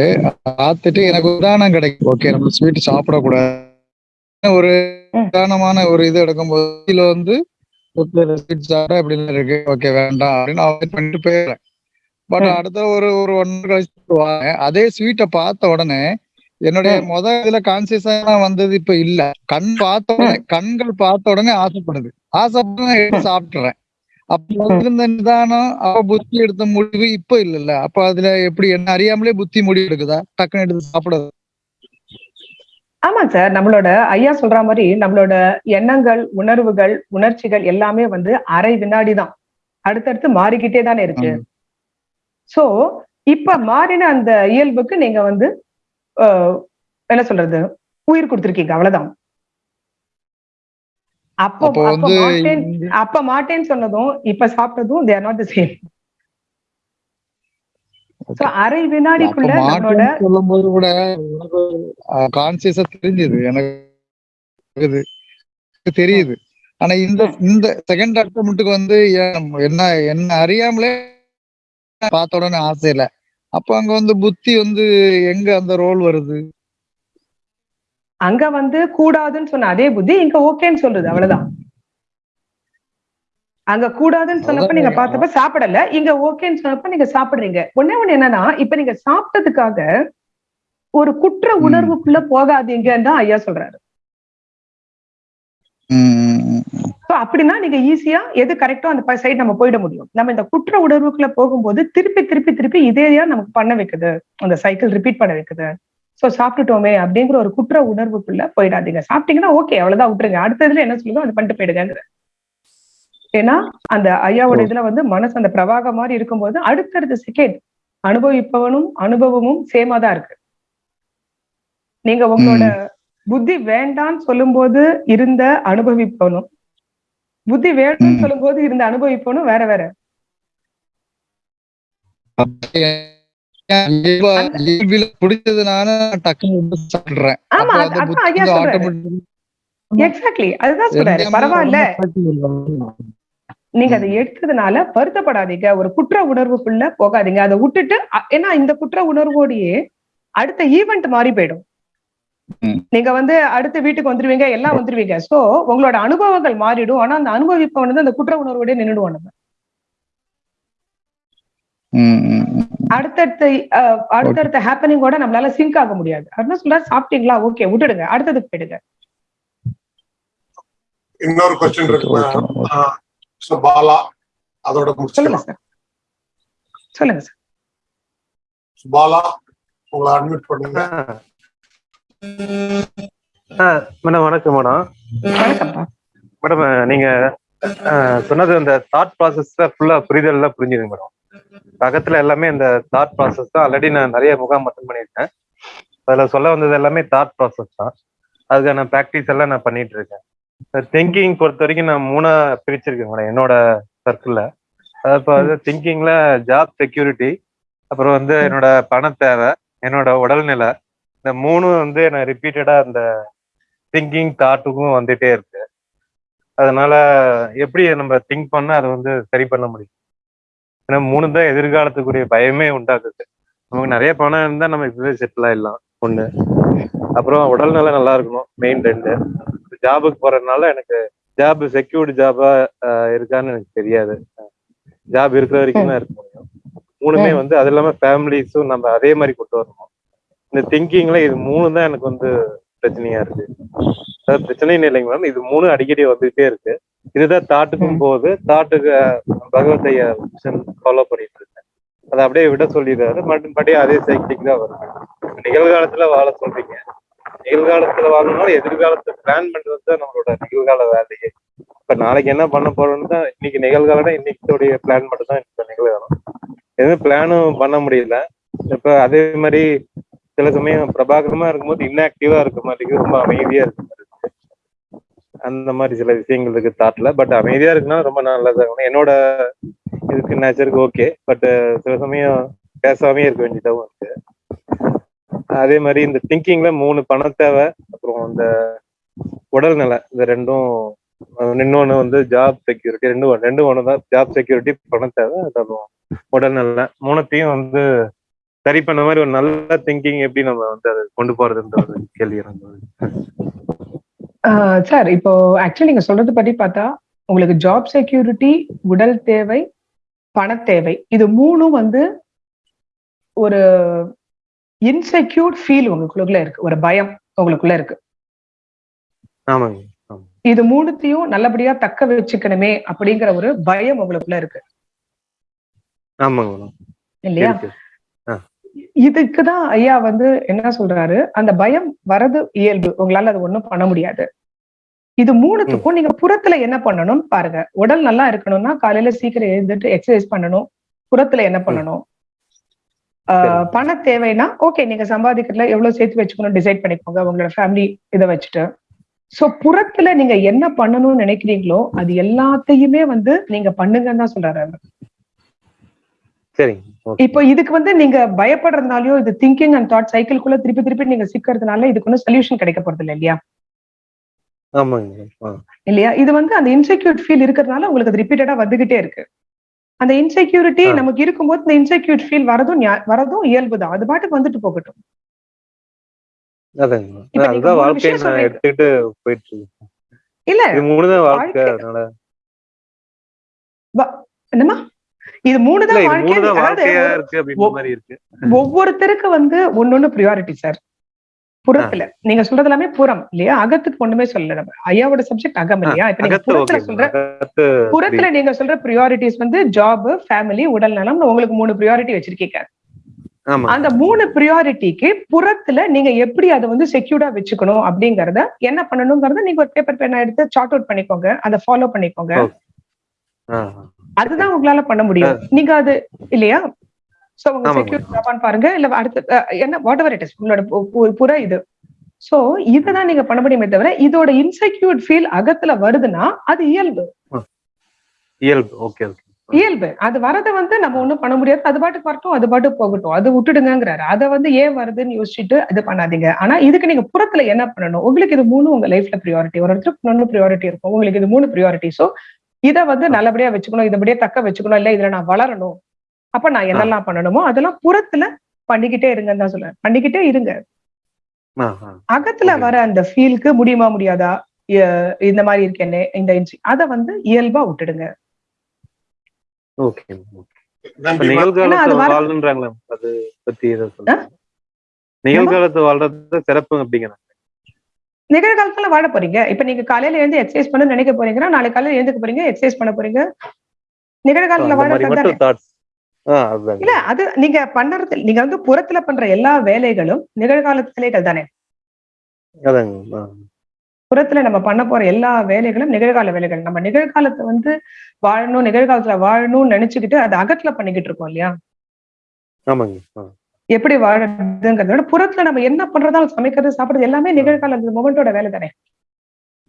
பார்த்துட்டு எனக்கு உதாரணம் கிடைக்கும். ஓகே நம்ம ஸ்வீட் சாப்பிடக்கூடாது ஒரு. உதாரணமான ஒரு இது எடுக்கும்போது வந்து ஸ்வீட் சாப்பிட அப்படின்னு இருக்கு. ஓகே வேண்டாம் அப்படின்னு அவாய்ட் பண்ணிட்டு போயிடுறேன். பட். அடுத்த ஒரு ஒரு ஒன் கழிச்சு அதே ஸ்வீட்டை பார்த்த உடனே என்னுடைய முத இதுல கான்சியஸா வந்தது இப்ப இல்ல. கண் பார்த்த உடனே கண்கள் பார்த்த உடனே ஆசைப்படுது. எடுத்து சாப்பிட்டுறேன். அப்ப இருந்த நிதானம் அவ புத்தி எடுத்த முடிவு இப்ப இல்லல்ல. அப்ப அதுல எப்படி என்ன அறியாமலே புத்தி முடிவு எடுக்குதா? டக்குன்னு எடுத்து சாப்பிடுது. ஆமா சார். நம்மளோட ஐயா சொல்ற மாதிரி நம்மளோட எண்ணங்கள் உணர்வுகள் உணர்ச்சிகள் எல்லாமே வந்து அரை வினாடி தான். அடுத்தடுத்து மாறிக்கிட்டே தானே இருக்கு. சோ இப்ப மாறின அந்த இயல்புக்கு நீங்க வந்து என்ன சொல்றது? உயிர் கொடுத்திருக்கீங்க அவ்வளவுதான். அப்போ அப்போ மாட்டேன் மாட்டேன்னு சொன்னதும் இப்ப சாப்பிட்டதும் there not the same so அரை வினாடிக்குள்ள நம்மளோட கூட எனக்கு கான்சியஸா தெரிஞ்சது எனக்கு தெரியுது. ஆனா இந்த இந்த செகண்ட் அட்டம்ப்ட்டுக்கு வந்து என்ன என்ன அறியாமலே பார்த்த உடனே ஆசை இல்ல. அப்ப அங்க வந்து புத்தி வந்து எங்க அந்த ரோல் வருது? அங்க வந்து கூடாதுன்னு சொன்ன அதே புத்தி இங்க ஓகேன்னு சொல்றது அவ்வளவுதான். அங்க கூடாதுன்னு சொன்னப்ப நீங்க பார்த்தப்ப சாப்பிடல இங்க ஓகேன்னு சொன்னப்ப நீங்க சாப்பிடுறீங்க. ஒண்ணே ஒண்ணு என்னன்னா இப்ப நீங்க சாப்பிட்டதுக்காக ஒரு குற்ற. உணர்வுக்குள்ள போகாதீங்கன்னு தான் ஐயா சொல்றாரு. So அப்படின்னா நீங்க ஈஸியா எது கரெக்டோ அந்த சைடு நம்ம போயிட முடியும். நம்ம இந்த குற்ற உணர்வுக்குள்ள போகும்போது திருப்பி திருப்பி திருப்பி இதேயா நமக்கு பண்ண வைக்குது. அந்த சைக்கிள் ரிப்பீட் பண்ண வைக்குது. சோ சாப்பிட்டுட்டோமே அப்படிங்கிற ஒரு குற்ற உணர்வுக்குள்ள போயிடாதீங்க. சாப்பிட்டீங்கன்னா ஓகே அவ்வளவுதான் விட்டுருங்க. அடுத்ததுல என்ன சொல்லுதோ அது பண்ணிட்டு போயிடுங்க ஏன்னா அந்த ஐயாவோட இதுல வந்து மனசு அந்த பிரவாகம் மாதிரி இருக்கும்போது அடுத்தடுத்த செகண்ட் அனுபவிப்பவனும் அனுபவமும் சேமா தான் இருக்கு. நீங்க உங்களோட புத்தி வேண்டான்னு சொல்லும்போது இருந்த அனுபவிப்பவனும் புத்தி வேணும்னு ம். சொல்லும்போது இருந்த அனுபவிப்பவனும் வேற வேற. எக்ஸாக்ட்லி அதுதான் சொல்றாரு. பரவாயில்ல. நீங்க அதை எடுத்ததுனால வருத்தப்படாதீங்க. ஒரு குற்ற உணர்வுக்குள்ள போகாதீங்க. அதை விட்டுட்டு ஏன்னா இந்த குற்ற உணர்வோடையே அடுத்த ஈவெண்ட் மாறி போயிடும். நீங்க வந்து அடுத்த வீட்டுக்கு வந்துருவீங்க எல்லாம் வந்துருவீங்க. சோ உங்களோட அனுபவங்கள் மாறிடும். ஆனா அந்த அனுபவிப்பவன் வந்து அந்த குற்ற உணர்வோட நின்றுடுவோம் நம்ம. அடுத்தடுத்த அடுத்தடுத்த ஹேப்பனிங்கோட நம்மளால சிங்க் ஆக முடியாது. அப்படின்னா சொல்ல சாப்பிட்டீங்களா? ஓகே விட்டுடுங்க. அடுத்ததுக்கு போயிடுங்க. இன்னொரு கொஸ்டின் இருக்கு பாலா அதோட சொல்லுங்க சார் சொல்லுங்க சார் பாலா உங்களை அட்மிட் பண்ணுங்க. மேடம் வணக்கம் மேடம். மேடம் நீங்க சொன்னது அந்த தாட் ப்ராசஸ் ஃபுல்லா புரிதல்லாம் புரிஞ்சுது மேடம். பக்கத்துல எல்லாமே இந்த தாட் ப்ராசஸ் தான். ஆல்ரெடி நான் நிறைய முகாம் அட்டன் பண்ணியிருக்கேன். அதுல சொல்ல வந்தது எல்லாமே தாட் ப்ராசஸ் தான். அதுக்கான ப்ராக்டிஸ் எல்லாம் நான் பண்ணிட்டு இருக்கேன். திங்கிங் பொறுத்த வரைக்கும் நான் மூணா பிரிச்சிருக்கேன் மேடம் என்னோட சர்க்கிள்ல அதாவது திங்கிங்ல ஜாப் செக்யூரிட்டி அப்புறம் வந்து என்னோட பண தேவை என்னோட உடல்நிலை இந்த மூணும் வந்து எனக்கு ரிப்பீட்டடா அந்த திங்கிங் தாட்டுக்கும் வந்துட்டே இருக்கு. அதனால எப்படி நம்ம திங்க் பண்ணா அதை வந்து சரி பண்ண முடியும்? ஏன்னா மூணு தான் எதிர்காலத்துக்குரிய பயமே உண்டாக்குது. நமக்கு நிறைய பணம் இருந்தா நம்ம இப்பவே செட்டில் ஆயிடலாம். ஒண்ணு. அப்புறம் உடல்நலம் நல்லா இருக்கணும். மெயின் ரெண்டு. ஜாபுக்கு போறதுனால எனக்கு ஜாப் செக்யூர்டு ஜாபா இருக்கான்னு எனக்கு தெரியாது. ஜாப் இருக்கிற வரைக்கும் தான் இருக்க முடியும். மூணுமே வந்து அது இல்லாம ஃபேமிலிஸும் நம்ம அதே மாதிரி கொண்டு வரணும். இந்த திங்கிங்ல இது மூணு தான் எனக்கு வந்து பிரச்சனையா இருக்கு. அதாவது பிரச்சனைன்னு இல்லைங்க மேம் இது மூணு அடிக்கடி வந்துகிட்டே இருக்கு. இதுதான் தாட்டுக்கும் போகுது. தாட்டுக்கு பகவத்தைய ஃபாலோ பண்ணிட்டு இருக்கேன். அதை அப்படியே விட சொல்லிடுறாரு. மறுபடி அதே சைக்கிளிக் தான் வரும் நிகழ்காலத்துல வாழ சொல்றீங்க. நிகழ்காலத்துல வாழணும்னாலும் எதிர்காலத்தை பிளான் பண்றது தான் நம்மளோட நிகழ்கால வேலையே. இப்ப நாளைக்கு என்ன பண்ண போறோம்னு தான் இன்னைக்கு நிகழ்காலம் இன்னைக்குடைய பிளான் மட்டும் தான் நிகழ்காலம். எதுவும் பிளானும் பண்ண முடியல. இப்ப அதே மாதிரி சில சமயம் பிரபாகரமா இருக்கும்போது இன்ஆக்டிவா இருக்க மாதிரி ரொம்ப அமைதியா இருக்க மாதிரி அந்த மாதிரி சில விஷயங்கள் இருக்கு தாட்ல பட் அமைதியா இருக்குன்னா ரொம்ப நல்லதா. இருக்கும் என்னோட இதுக்கு நேச்சருக்கு ஓகே பட் சில சமயம் பேசாமே இருக்க வேண்டியதாகவும் இருக்கு. அதே மாதிரி இந்த திங்கிங்ல மூணு பண தேவை. அப்புறம் இந்த உடல் நல. இந்த ரெண்டும் இன்னொன்னு வந்து ஜாப் செக்யூரிட்டி ரெண்டு ரெண்டு ஒன்று தான் ஜாப் செக்யூரிட்டி பண தேவை. அப்புறம் உடல் நல. மூணுத்தையும் வந்து சரி பண்ண மாதிரி ஒரு நல்ல திங்கிங் எப்படி நம்ம வந்து அதை கொண்டு போறதுன்ற ஒரு கேள்வி சார் இப்போ ஆக்சுவலி நீங்க சொல்றது படி பார்த்தா உங்களுக்கு ஜாப் செக்யூரிட்டி உடல் தேவை பண தேவை இது மூணும் வந்து ஒரு இன்செக்யூர் ஃபீல் உங்களுக்குள்ள இருக்கு ஒரு பயம் உங்களுக்குள்ள இருக்கு. இது மூணுத்தையும் நல்லபடியா தக்க வச்சுக்கணுமே அப்படிங்கிற ஒரு பயம் உங்களுக்குள்ள இருக்கு. இல்லையா? இருக்கு இதுக்குதான் ஐயா வந்து என்ன சொல்றாரு? அந்த பயம் வரது இயல்பு. உங்களால அது ஒண்ணும் பண்ண முடியாது. இது மூணுத்துக்கும் நீங்க புறத்துல என்ன பண்ணணும் பாருங்க. உடல் நல்லா இருக்கணும்னா காலையில சீக்கிரம் எழுந்துட்டு எக்ஸசைஸ் பண்ணணும். புறத்துல என்ன பண்ணணும்? பண தேவைன்னா ஓகே நீங்க சம்பாதிக்கிறதுல எவ்வளவு சேர்த்து வச்சுக்கணும் டிசைட் பண்ணிக்கோங்க உங்களோட ஃபேமிலி இதை வச்சுட்டு. சோ புறத்துல நீங்க என்ன பண்ணணும்னு நினைக்கிறீங்களோ அது எல்லாத்தையுமே வந்து நீங்க பண்ணுங்கன்னு தான் சொல்றாரு அவர். சரிங்க. இப்போ இதுக்கு வந்து நீங்க பயப்படுறதுனாலயோ இது திங்கிங் அண்ட் தாட் சைக்கிள்குள்ள திருப்பி திருப்பி நீங்க சிக்கிறதுனால இதுக்கு ஒன்றும் சொல்யூஷன் கிடைக்க போறது இல்லை இல்லையா? ஆமாங்க. இல்லையா? இது வந்து அந்த இன்செக்யூர் ஃபீல் இருக்கிறதுனால உங்களுக்கு அது ரிப்பீட்டடா வந்துகிட்டே இருக்கு. அந்த இன்செக்யூரிட்டி. நமக்கு இருக்கும்போது இந்த இன்செக்யூர் ஃபீல் வரதும் வரதும் இயல்புதான். அது பாட்டுக்கு வந்துட்டு போகட்டும். இல்ல. இது மூணுதான் வாழ்க்கை. வாழ்க்கை. ஒவ்வொருத்தருக்கு வந்து ஒன்னொன்னு ப்ரியாரிட்டி சார் புறத்துல. நீங்க சொல்றது எல்லாமே புறம் இல்லையா? அகத்துக்கு ஒண்ணுமே சொல்லல நம்ம. ஐயாவோட சப்ஜெக்ட் அகம் இல்லையா? இப்ப நீங்க புறத்துல சொல்ற புறத்துல நீங்க சொல்ற ப்ரியாரிட்டிஸ் வந்து ஜாப் ஃபேமிலி உடல் நலம் உங்களுக்கு மூணு ப்ரியாரிட்டி வச்சிருக்கீங்க. அந்த மூணு ப்ரியாரிட்டிக்கு புறத்துல நீங்க எப்படி அதை வந்து செக்யூர்டா வச்சுக்கணும் அப்படிங்கறத என்ன பண்ணணுங்கிறத நீங்க ஒரு பேப்பர் பேனா எடுத்து சார்ட் அவுட் பண்ணிக்கோங்க. அதை ஃபாலோ பண்ணிக்கோங்க. அதுதான் உங்களால பண்ண முடியும். நீங்க அது இல்லையா? சோ உங்க செக்யூர். ஜாபான்னு பாருங்க. இல்ல அடுத்து என்ன வாட் எவர் இட் இஸ் உங்களோட புற இது. சோ இதுதான் நீங்க பண்ண முடியுமே தவிர இதோட இன்செக்யூர்ட் ஃபீல் அகத்துல வருதுன்னா அது இயல்பு. இயல்பு. Okay okay. இயல்பு. அது வரதை வந்து நம்ம ஒண்ணும் பண்ண முடியாது. அது பாட்டுக்கு வரட்டும் அது பாட்டுக்கு போகட்டும். அது விட்டுடுங்கிறாரு அதை வந்து ஏன் வருதுன்னு யோசிச்சுட்டு இது பண்ணாதீங்க. ஆனா இதுக்கு நீங்க புறத்துல என்ன பண்ணணும்? உங்களுக்கு இது மூணு உங்க லைஃப்ல ப்ரியாரிட்டி ஒரு ஒருத்தருக்கு ஒன்னு ப்ரியாரிட்டி இருக்கும். உங்களுக்கு இது மூணு ப்ரியாரிட்டி சோ இதை வந்து நல்லபடியா வச்சுக்கணும் இதபடியே தக்க வச்சுக்கணும் இல்ல இதுல நான் வளரணும். அப்ப நான் என்னெல்லாம் பண்ணணுமோ அதெல்லாம் புறத்துல பண்ணிக்கிட்டே இருங்கன்னு தான் சொல்றேன். பண்ணிக்கிட்டே இருங்க. அகத்துல. வர அந்த ஃபீலுக்கு முடியுமா முடியாதா? இந்த மாதிரி இருக்கேனே இந்த இன்சி அதை வந்து இயல்பா விட்டுடுங்க. நிகழ்காலத்தை அது வர- வாழ்ன்றாங்களே நிகழ்காலத்துல வாழ போறீங்க. இப்ப நீங்க காலையில எழுந்து எக்ஸசைஸ் பண்ண நினைக்க போறீங்கன்னா நாளை காலையில எழுந்துக்க போறீங்க எக்ஸசைஸ் பண்ண போறீங்க. நிகழ்காலத்துல அதுதாங்க. இல்ல அது நீங்க பண்றது நீங்க வந்து புறத்துல பண்ற எல்லா வேலைகளும் நிகழ்காலத்து வேலைகள் தானே. புறத்துல நம்ம பண்ண போற எல்லா வேலைகளும் நிகழ்கால வேலைகள். நம்ம நிகழ்காலத்தை வந்து வாழணும் நிகழ்காலத்துல வாழணும்னு நினைச்சுக்கிட்டு அது அகத்துல பண்ணிக்கிட்டு இருக்கோம் இல்லையா? ஆமாங்க. எப்படி வாழறதுங்கிறத விட புறத்துல நம்ம என்ன பண்றதாலும் சமைக்கிறது சாப்பிடுறது எல்லாமே நிகழ்கால மொமெண்டோட வேலை தானே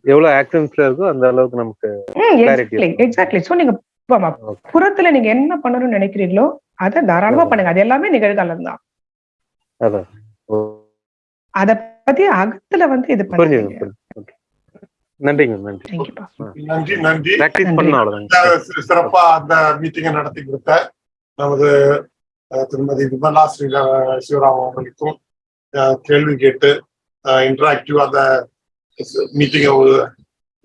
எவ்வளவு ஆக்ஷன்ஸ்ல இருக்கோ அந்த அளவுக்கு நமக்கு எக்ஸாக்ட்லி. எக்ஸாக்ட்லி சோ நீங்க. புறத்துல நீங்க என்ன பண்ணணும்னு நினைக்கிறீங்களோ அதை தாராளமா பண்ணுங்க. அது எல்லாமே நிகழ்காலம் தான். அத பத்தி அகத்துல வந்து இது பண்ணுங்க நன்றிங்க நன்றி. நன்றி நன்றி. சிறப்பா அந்த மீட்டிங்கை நடத்தி கொடுத்த நமது திருமதி விமலா ஸ்ரீ சிவராம் அவர்களுக்கும் கேள்வி கேட்டு இன்டராக்டிவ் அந்த மீட்டிங்கை ஒரு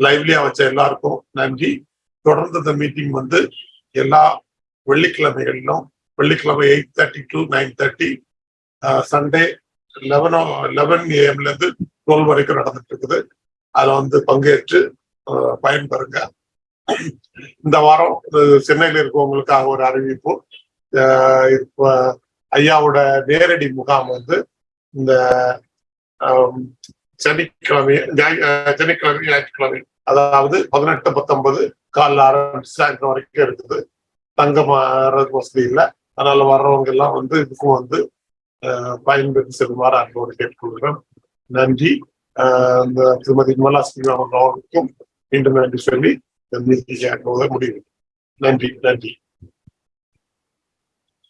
லைவ்லியா வச்ச எல்லாருக்கும் நன்றி. தொடர்ந்து இந்த மீட்டிங் வந்து எல்லா வெள்ளிக்கிழமைகளிலும் வெள்ளிக்கிழமை eight thirty to nine thirty Sunday லெவனோ eleven ஏஎம்ல இருந்து டுவெல் வரைக்கும் நடந்துட்டு இருக்குது. அதுல வந்து பங்கேற்று பயன்பெறுங்க. இந்த வாரம் சென்னையில் இருக்கவங்களுக்காக ஒரு அறிவிப்பு. ஐயாவோட நேரடி முகாம் வந்து இந்த சனிக்கிழமை சனிக்கிழமை ஞாயிற்றுக்கிழமை அதாவது பதினெட்டு பத்தொன்பது காலில் ஆரம்பிச்சு சாயந்தரம் வரைக்கும் இருக்குது. தங்கம் வசதி இல்லை. அதனால வர்றவங்க எல்லாம் வந்து இதுக்கும் வந்து பயன்பெற்று செல்லுமாறு அன்போடு கேட்டுக்கொள்கிறோம். நன்றி. இந்த திருமதி நிர்மலா ஸ்ரீராமன் அவர்களுக்கும் மீண்டும் நன்றி சொல்லி இந்த மீட்டிங் முடிவு. நன்றி நன்றி.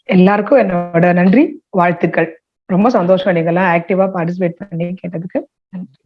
எல்லாருக்கும் என்னோட நன்றி வாழ்த்துக்கள். ரொம்ப சந்தோஷம் நீங்கெல்லாம் ஆக்டிவா பார்ட்டிசிபேட் பண்ணி கேட்டதுக்கு. நன்றி